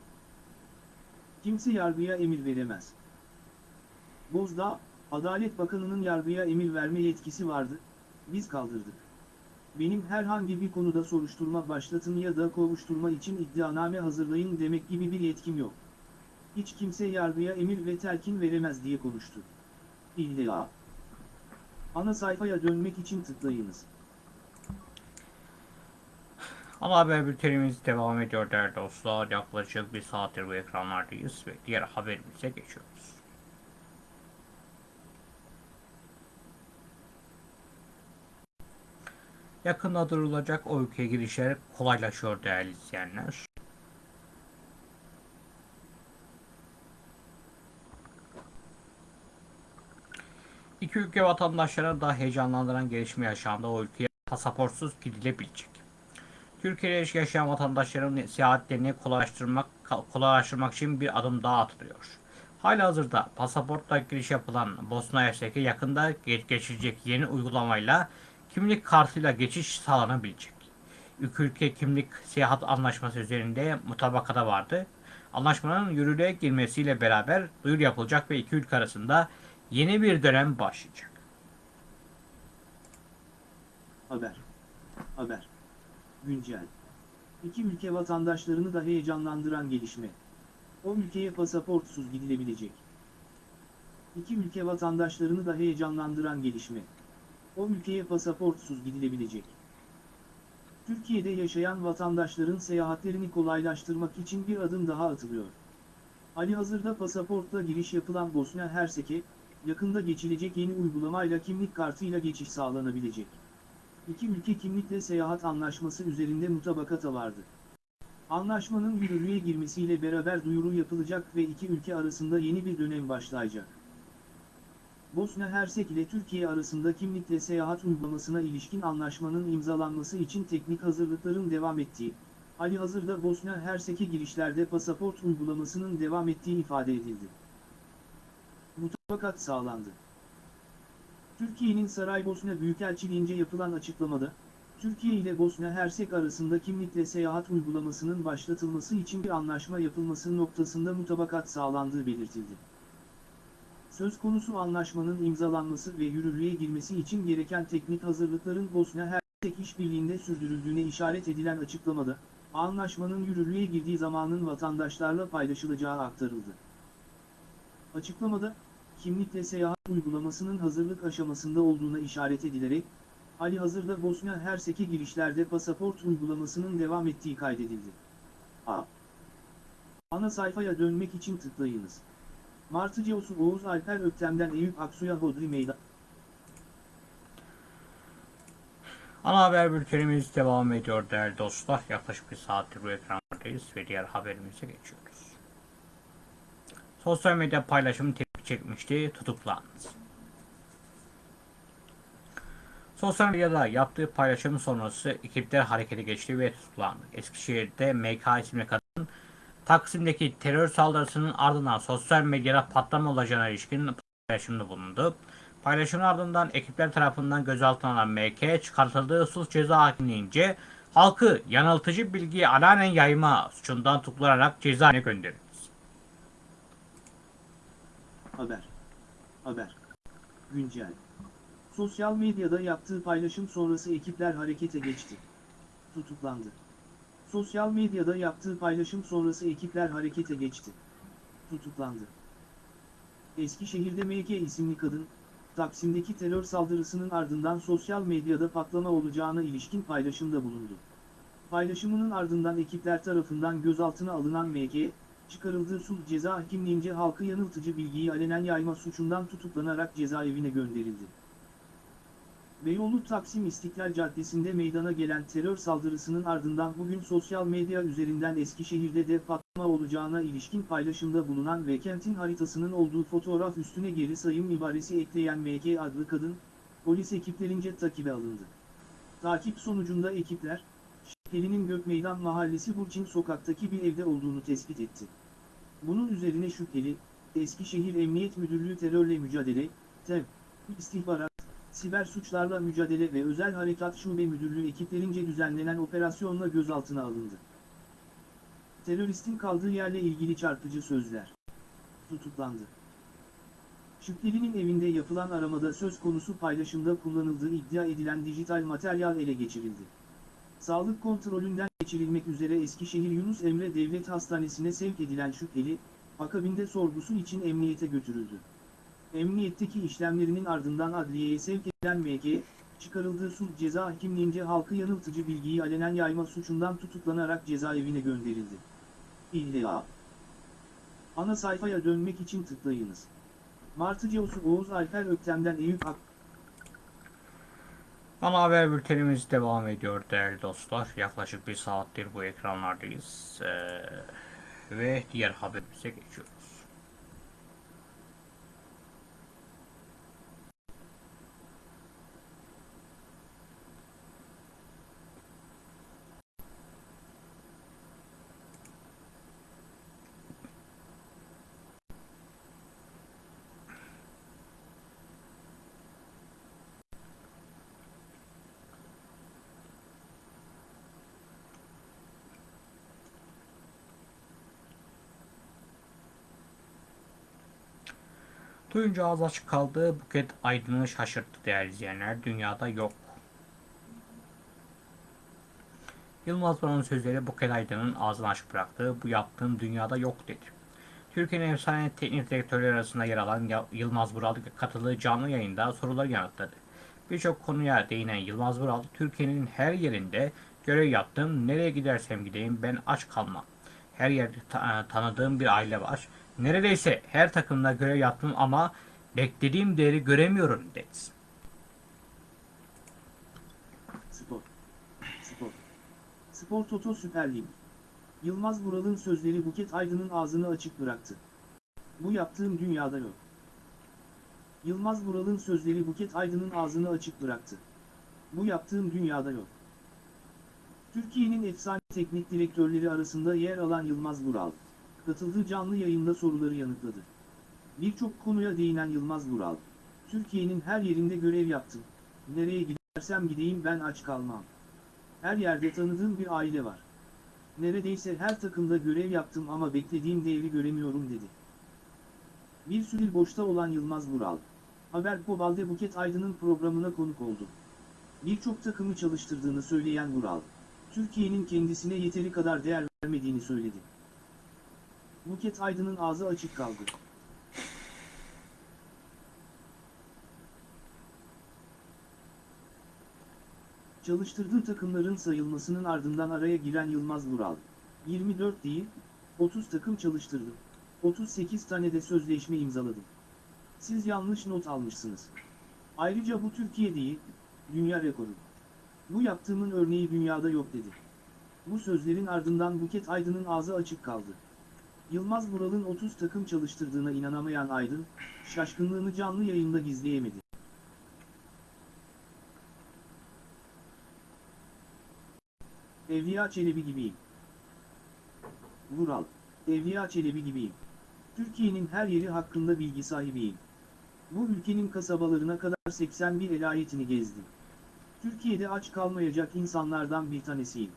[SPEAKER 2] Kimse yargıya emir veremez. Bozdağ, Adalet Bakanı'nın yargıya emir verme yetkisi vardı, biz kaldırdık. Benim herhangi bir konuda soruşturma başlatın ya da kovuşturma için iddianame hazırlayın demek gibi bir yetkim yok. Hiç kimse yargıya emir ve telkin veremez diye konuştu. İlla. Ana sayfaya dönmek için tıklayınız.
[SPEAKER 1] Ana haber bültenimiz devam ediyor değerli dostlar. Yaklaşık bir saattir bu ekranlardayız ve diğer haberimize geçiyoruz. Yakında duyurulacak o ülkeye girişler kolaylaşıyor değerli izleyenler. İki ülke vatandaşları da heyecanlandıran gelişme yaşandı. O ülkeye pasaportsuz gidilebilecek. Türkiye'de yaşayan vatandaşların seyahatlerini kolaylaştırmak, kolaylaştırmak için bir adım daha atılıyor. Halihazırda pasaportla giriş yapılan Bosna Hersek'e yakında geç- yeni uygulamayla kimlik kartıyla geçiş sağlanabilecek. İki ülke kimlik seyahat anlaşması üzerinde mutabakata vardı. Anlaşmanın yürürlüğe girmesiyle beraber duyuru yapılacak ve iki ülke arasında yeni bir dönem başlayacak.
[SPEAKER 2] Haber. Haber. Güncel. İki ülke vatandaşlarını da heyecanlandıran gelişme. O ülkeye pasaportsuz gidilebilecek. İki ülke vatandaşlarını da heyecanlandıran gelişme. O ülkeye pasaportsuz gidilebilecek. Türkiye'de yaşayan vatandaşların seyahatlerini kolaylaştırmak için bir adım daha atılıyor. Ali hazırda pasaportla giriş yapılan Bosna Hersek'e, yakında geçilecek yeni uygulamayla kimlik kartıyla geçiş sağlanabilecek. İki ülke kimlikle seyahat anlaşması üzerinde mutabakata vardı. Anlaşmanın yürürlüğe girmesiyle beraber duyuru yapılacak ve iki ülke arasında yeni bir dönem başlayacak. Bosna Hersek ile Türkiye arasında kimlikle seyahat uygulamasına ilişkin anlaşmanın imzalanması için teknik hazırlıkların devam ettiği, hali hazırda Bosna Hersek'e girişlerde pasaport uygulamasının devam ettiği ifade edildi. Mutabakat sağlandı. Türkiye'nin Saraybosna Büyükelçiliğince yapılan açıklamada, Türkiye ile Bosna Hersek arasında kimlikle seyahat uygulamasının başlatılması için bir anlaşma yapılması noktasında mutabakat sağlandığı belirtildi. Söz konusu anlaşmanın imzalanması ve yürürlüğe girmesi için gereken teknik hazırlıkların Bosna Hersek işbirliğinde sürdürüldüğüne işaret edilen açıklamada, anlaşmanın yürürlüğe girdiği zamanın vatandaşlarla paylaşılacağı aktarıldı. Açıklamada, kimlikle seyahat uygulamasının hazırlık aşamasında olduğuna işaret edilerek, hali hazırda Bosna Hersek'e girişlerde pasaport uygulamasının devam ettiği kaydedildi. A. Ana sayfaya dönmek için tıklayınız. Martı Ceosu Oğuz Alper Öktem'den Eyüp Aksu'ya Hodri Meydan.
[SPEAKER 1] Ana haber bültenimiz devam ediyor değerli dostlar. Yaklaşık bir saattir bu ekranlardayız ve diğer haberimize geçiyoruz. Sosyal medya paylaşımı tepki çekmişti, tutuklandı. Sosyal medyada yaptığı paylaşım sonrası ekipler harekete geçti ve tutuklandı. Eskişehir'de MK isimli kadın Taksim'deki terör saldırısının ardından sosyal medyada patlama olacağına ilişkin paylaşımda bulundu. Paylaşımın ardından ekipler tarafından gözaltına alınan MK çıkartıldığı suç ceza hakimliğince halkı yanıltıcı bilgiyi alanen yayma suçundan tutuklanarak cezaevine gönderildi.
[SPEAKER 2] Haber. Haber. Güncel. Sosyal medyada yaptığı paylaşım sonrası ekipler harekete geçti. Tutuklandı. Sosyal medyada yaptığı paylaşım sonrası ekipler harekete geçti. Tutuklandı. Eskişehir'de MK isimli kadın, Taksim'deki terör saldırısının ardından sosyal medyada patlama olacağına ilişkin paylaşımda bulundu. Paylaşımının ardından ekipler tarafından gözaltına alınan MK, çıkarıldığı sulh ceza hakimliğince halkı yanıltıcı bilgiyi alenen yayma suçundan tutuklanarak cezaevine gönderildi. Beyoğlu Taksim İstiklal Caddesi'nde meydana gelen terör saldırısının ardından bugün sosyal medya üzerinden Eskişehir'de de patlama olacağına ilişkin paylaşımda bulunan ve kentin haritasının olduğu fotoğraf üstüne geri sayım ibaresi ekleyen MK adlı kadın, polis ekiplerince takibe alındı. Takip sonucunda ekipler, şüphelinin Gökmeydan Mahallesi Burçin sokaktaki bir evde olduğunu tespit etti. Bunun üzerine şüpheli, Eskişehir Emniyet Müdürlüğü Terörle Mücadele, TEV, İstihbarat, Siber Suçlarla Mücadele ve Özel Harekat Şube Müdürlüğü ekiplerince düzenlenen operasyonla gözaltına alındı. Teröristin kaldığı yerle ilgili çarpıcı sözler. Tutuklandı. Şüphelinin evinde yapılan aramada söz konusu paylaşımda kullanıldığı iddia edilen dijital materyal ele geçirildi. Sağlık kontrolünden geçirilmek üzere Eskişehir Yunus Emre Devlet Hastanesi'ne sevk edilen şüpheli, Akabinde sorgusu için emniyete götürüldü. Emniyetteki işlemlerinin ardından adliyeye sevk edilen MG, çıkarıldığı sulh ceza hakimliğince halkı yanıltıcı bilgiyi alenen yayma suçundan tutuklanarak cezaevine gönderildi. İlla. Ana sayfaya dönmek için tıklayınız. Martı Ceosu Oğuz Alper Öktem'den Eyüp Ak
[SPEAKER 1] Ana haber bültenimiz devam ediyor değerli dostlar. Yaklaşık bir saattir bu ekranlardayız. Ee, ve diğer haberimize geçiyoruz. Duyunca ağız açık kaldı. Buket Aydın'ı şaşırttı değerli izleyenler. Dünyada yok. Yılmaz Vural'ın sözleri Buket Aydın'ın ağzını açık bıraktı. Bu yaptığım dünyada yok dedi. Türkiye'nin efsane teknik direktörleri arasında yer alan Yılmaz Vural katıldığı canlı yayında soruları yanıtladı. Birçok konuya değinen Yılmaz Vural, Türkiye'nin her yerinde görev yaptım, nereye gidersem gideyim ben aç kalmam. Her yerde ta- tanıdığım bir aile var. Neredeyse her takımda görev yaptım ama beklediğim değeri göremiyorum dedi.
[SPEAKER 2] Spor. Spor. Spor Toto Süper Lig. Yılmaz Vural'ın sözleri Buket Aydın'ın ağzını açık bıraktı. Bu yaptığım dünyada yok. Yılmaz Vural'ın sözleri Buket Aydın'ın ağzını açık bıraktı. Bu yaptığım dünyada yok. Türkiye'nin efsane teknik direktörleri arasında yer alan Yılmaz Vural, katıldığı canlı yayında soruları yanıtladı. Birçok konuya değinen Yılmaz Vural, Türkiye'nin her yerinde görev yaptım. Nereye gidersem gideyim ben aç kalmam. Her yerde tanıdığım bir aile var. Neredeyse her takımda görev yaptım ama beklediğim değeri göremiyorum dedi. Bir süredir boşta olan Yılmaz Vural, Haber Pobal'de Buket Aydın'ın programına konuk oldu. Birçok takımı çalıştırdığını söyleyen Vural, Türkiye'nin kendisine yeteri kadar değer vermediğini söyledi. Buket Aydın'ın ağzı açık kaldı. Çalıştırdığı takımların sayılmasının ardından araya giren Yılmaz Vural, 24 değil, 30 takım çalıştırdım. 38 tane de sözleşme imzaladım. Siz yanlış not almışsınız. Ayrıca bu Türkiye değil, dünya rekoru. Bu yaptığımın örneği dünyada yok dedi. Bu sözlerin ardından Buket Aydın'ın ağzı açık kaldı. Yılmaz Vural'ın 30 takım çalıştırdığına inanamayan Aydın, şaşkınlığını canlı yayında gizleyemedi. Evliya Çelebi gibiyim. Vural, Evliya Çelebi gibiyim. Türkiye'nin her yeri hakkında bilgi sahibiyim. Bu ülkenin kasabalarına kadar 81 elayetini gezdim. Türkiye'de aç kalmayacak insanlardan bir tanesiyim.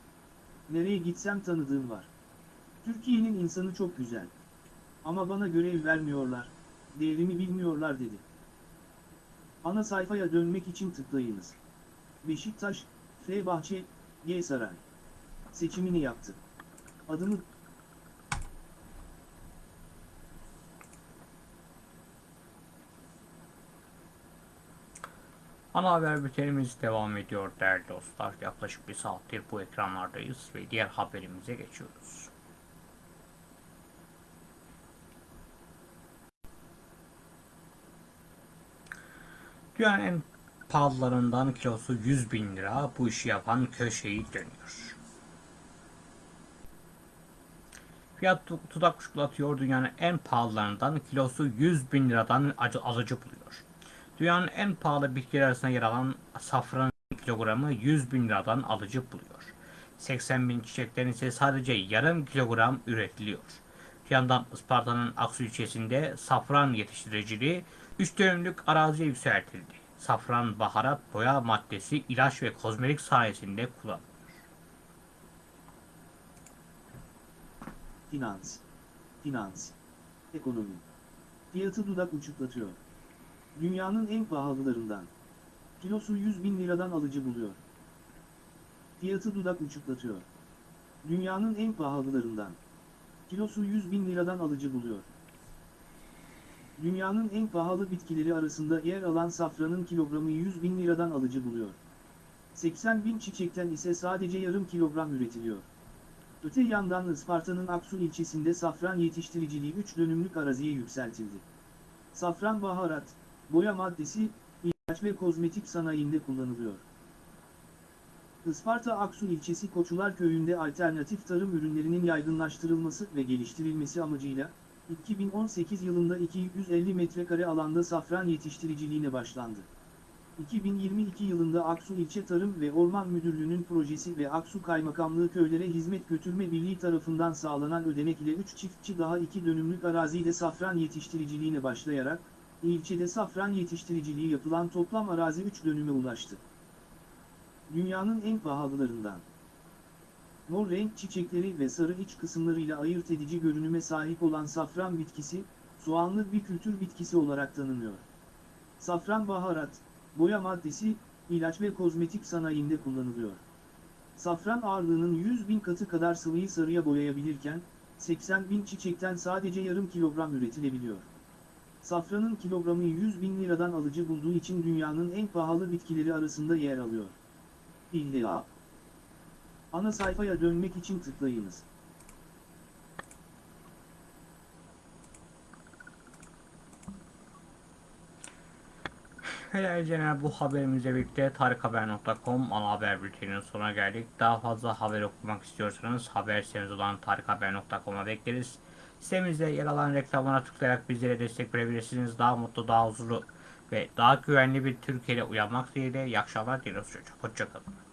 [SPEAKER 2] Nereye gitsem tanıdığım var. Türkiye'nin insanı çok güzel. Ama bana görev vermiyorlar, değerimi bilmiyorlar dedi. Ana sayfaya dönmek için tıklayınız. Beşiktaş, Fenerbahçe, G Saray. Seçimini yaptı. Adını
[SPEAKER 1] Ana haber bültenimiz devam ediyor değerli dostlar. Yaklaşık bir saattir bu ekranlardayız ve diğer haberimize geçiyoruz. Dünyanın en pahalılarından kilosu 100 bin lira bu işi yapan köşeyi dönüyor. Fiyat tudak kuşkulatıyor dünyanın en pahalılarından kilosu 100 bin liradan alıcı buluyor. Dünyanın en pahalı bitkiler arasında yer alan safran kilogramı 100 bin liradan alıcı buluyor. 80 bin çiçeklerin ise sadece yarım kilogram üretiliyor. Bir yandan Isparta'nın Aksu ilçesinde safran yetiştiriciliği 3 dönümlük araziye yükseltildi. Safran baharat, boya maddesi, ilaç ve kozmetik sayesinde kullanılıyor.
[SPEAKER 2] Finans. Finans. Ekonomi. Fiyatı dudak uçuklatıyor. Dünyanın en pahalılarından. Kilosu 100 bin liradan alıcı buluyor. Fiyatı dudak uçuklatıyor. Dünyanın en pahalılarından. kilosu 100 bin liradan alıcı buluyor. Dünyanın en pahalı bitkileri arasında yer alan safranın kilogramı 100 bin liradan alıcı buluyor. 80 bin çiçekten ise sadece yarım kilogram üretiliyor. Öte yandan Isparta'nın Aksu ilçesinde safran yetiştiriciliği 3 dönümlük araziye yükseltildi. Safran baharat, boya maddesi, ilaç ve kozmetik sanayinde kullanılıyor. Isparta Aksu ilçesi Koçular köyünde alternatif tarım ürünlerinin yaygınlaştırılması ve geliştirilmesi amacıyla, 2018 yılında 250 metrekare alanda safran yetiştiriciliğine başlandı. 2022 yılında Aksu İlçe Tarım ve Orman Müdürlüğü'nün projesi ve Aksu Kaymakamlığı Köylere Hizmet Götürme Birliği tarafından sağlanan ödenek ile 3 çiftçi daha 2 dönümlük arazide safran yetiştiriciliğine başlayarak, ilçede safran yetiştiriciliği yapılan toplam arazi 3 dönüme ulaştı. Dünyanın en pahalılarından. Mor renk çiçekleri ve sarı iç kısımlarıyla ayırt edici görünüme sahip olan safran bitkisi, soğanlı bir kültür bitkisi olarak tanınıyor. Safran baharat, boya maddesi, ilaç ve kozmetik sanayinde kullanılıyor. Safran ağırlığının 100 bin katı kadar sıvıyı sarıya boyayabilirken, 80 bin çiçekten sadece yarım kilogram üretilebiliyor. Safranın kilogramı 100 bin liradan alıcı bulduğu için dünyanın en pahalı bitkileri arasında yer alıyor. İlla. Ana sayfaya dönmek için tıklayınız.
[SPEAKER 1] Helal Cener bu haberimizle birlikte tarikhaber.com ana haber bülteninin sonuna geldik. Daha fazla haber okumak istiyorsanız haber sitemiz olan tarikhaber.com'a bekleriz. Sitemizde yer alan reklamlara tıklayarak bizlere destek verebilirsiniz. Daha mutlu, daha huzurlu ve daha güvenli bir Türkiye'de uyanmak dileğiyle. İyi akşamlar diliyoruz çocuk. Hoşçakalın.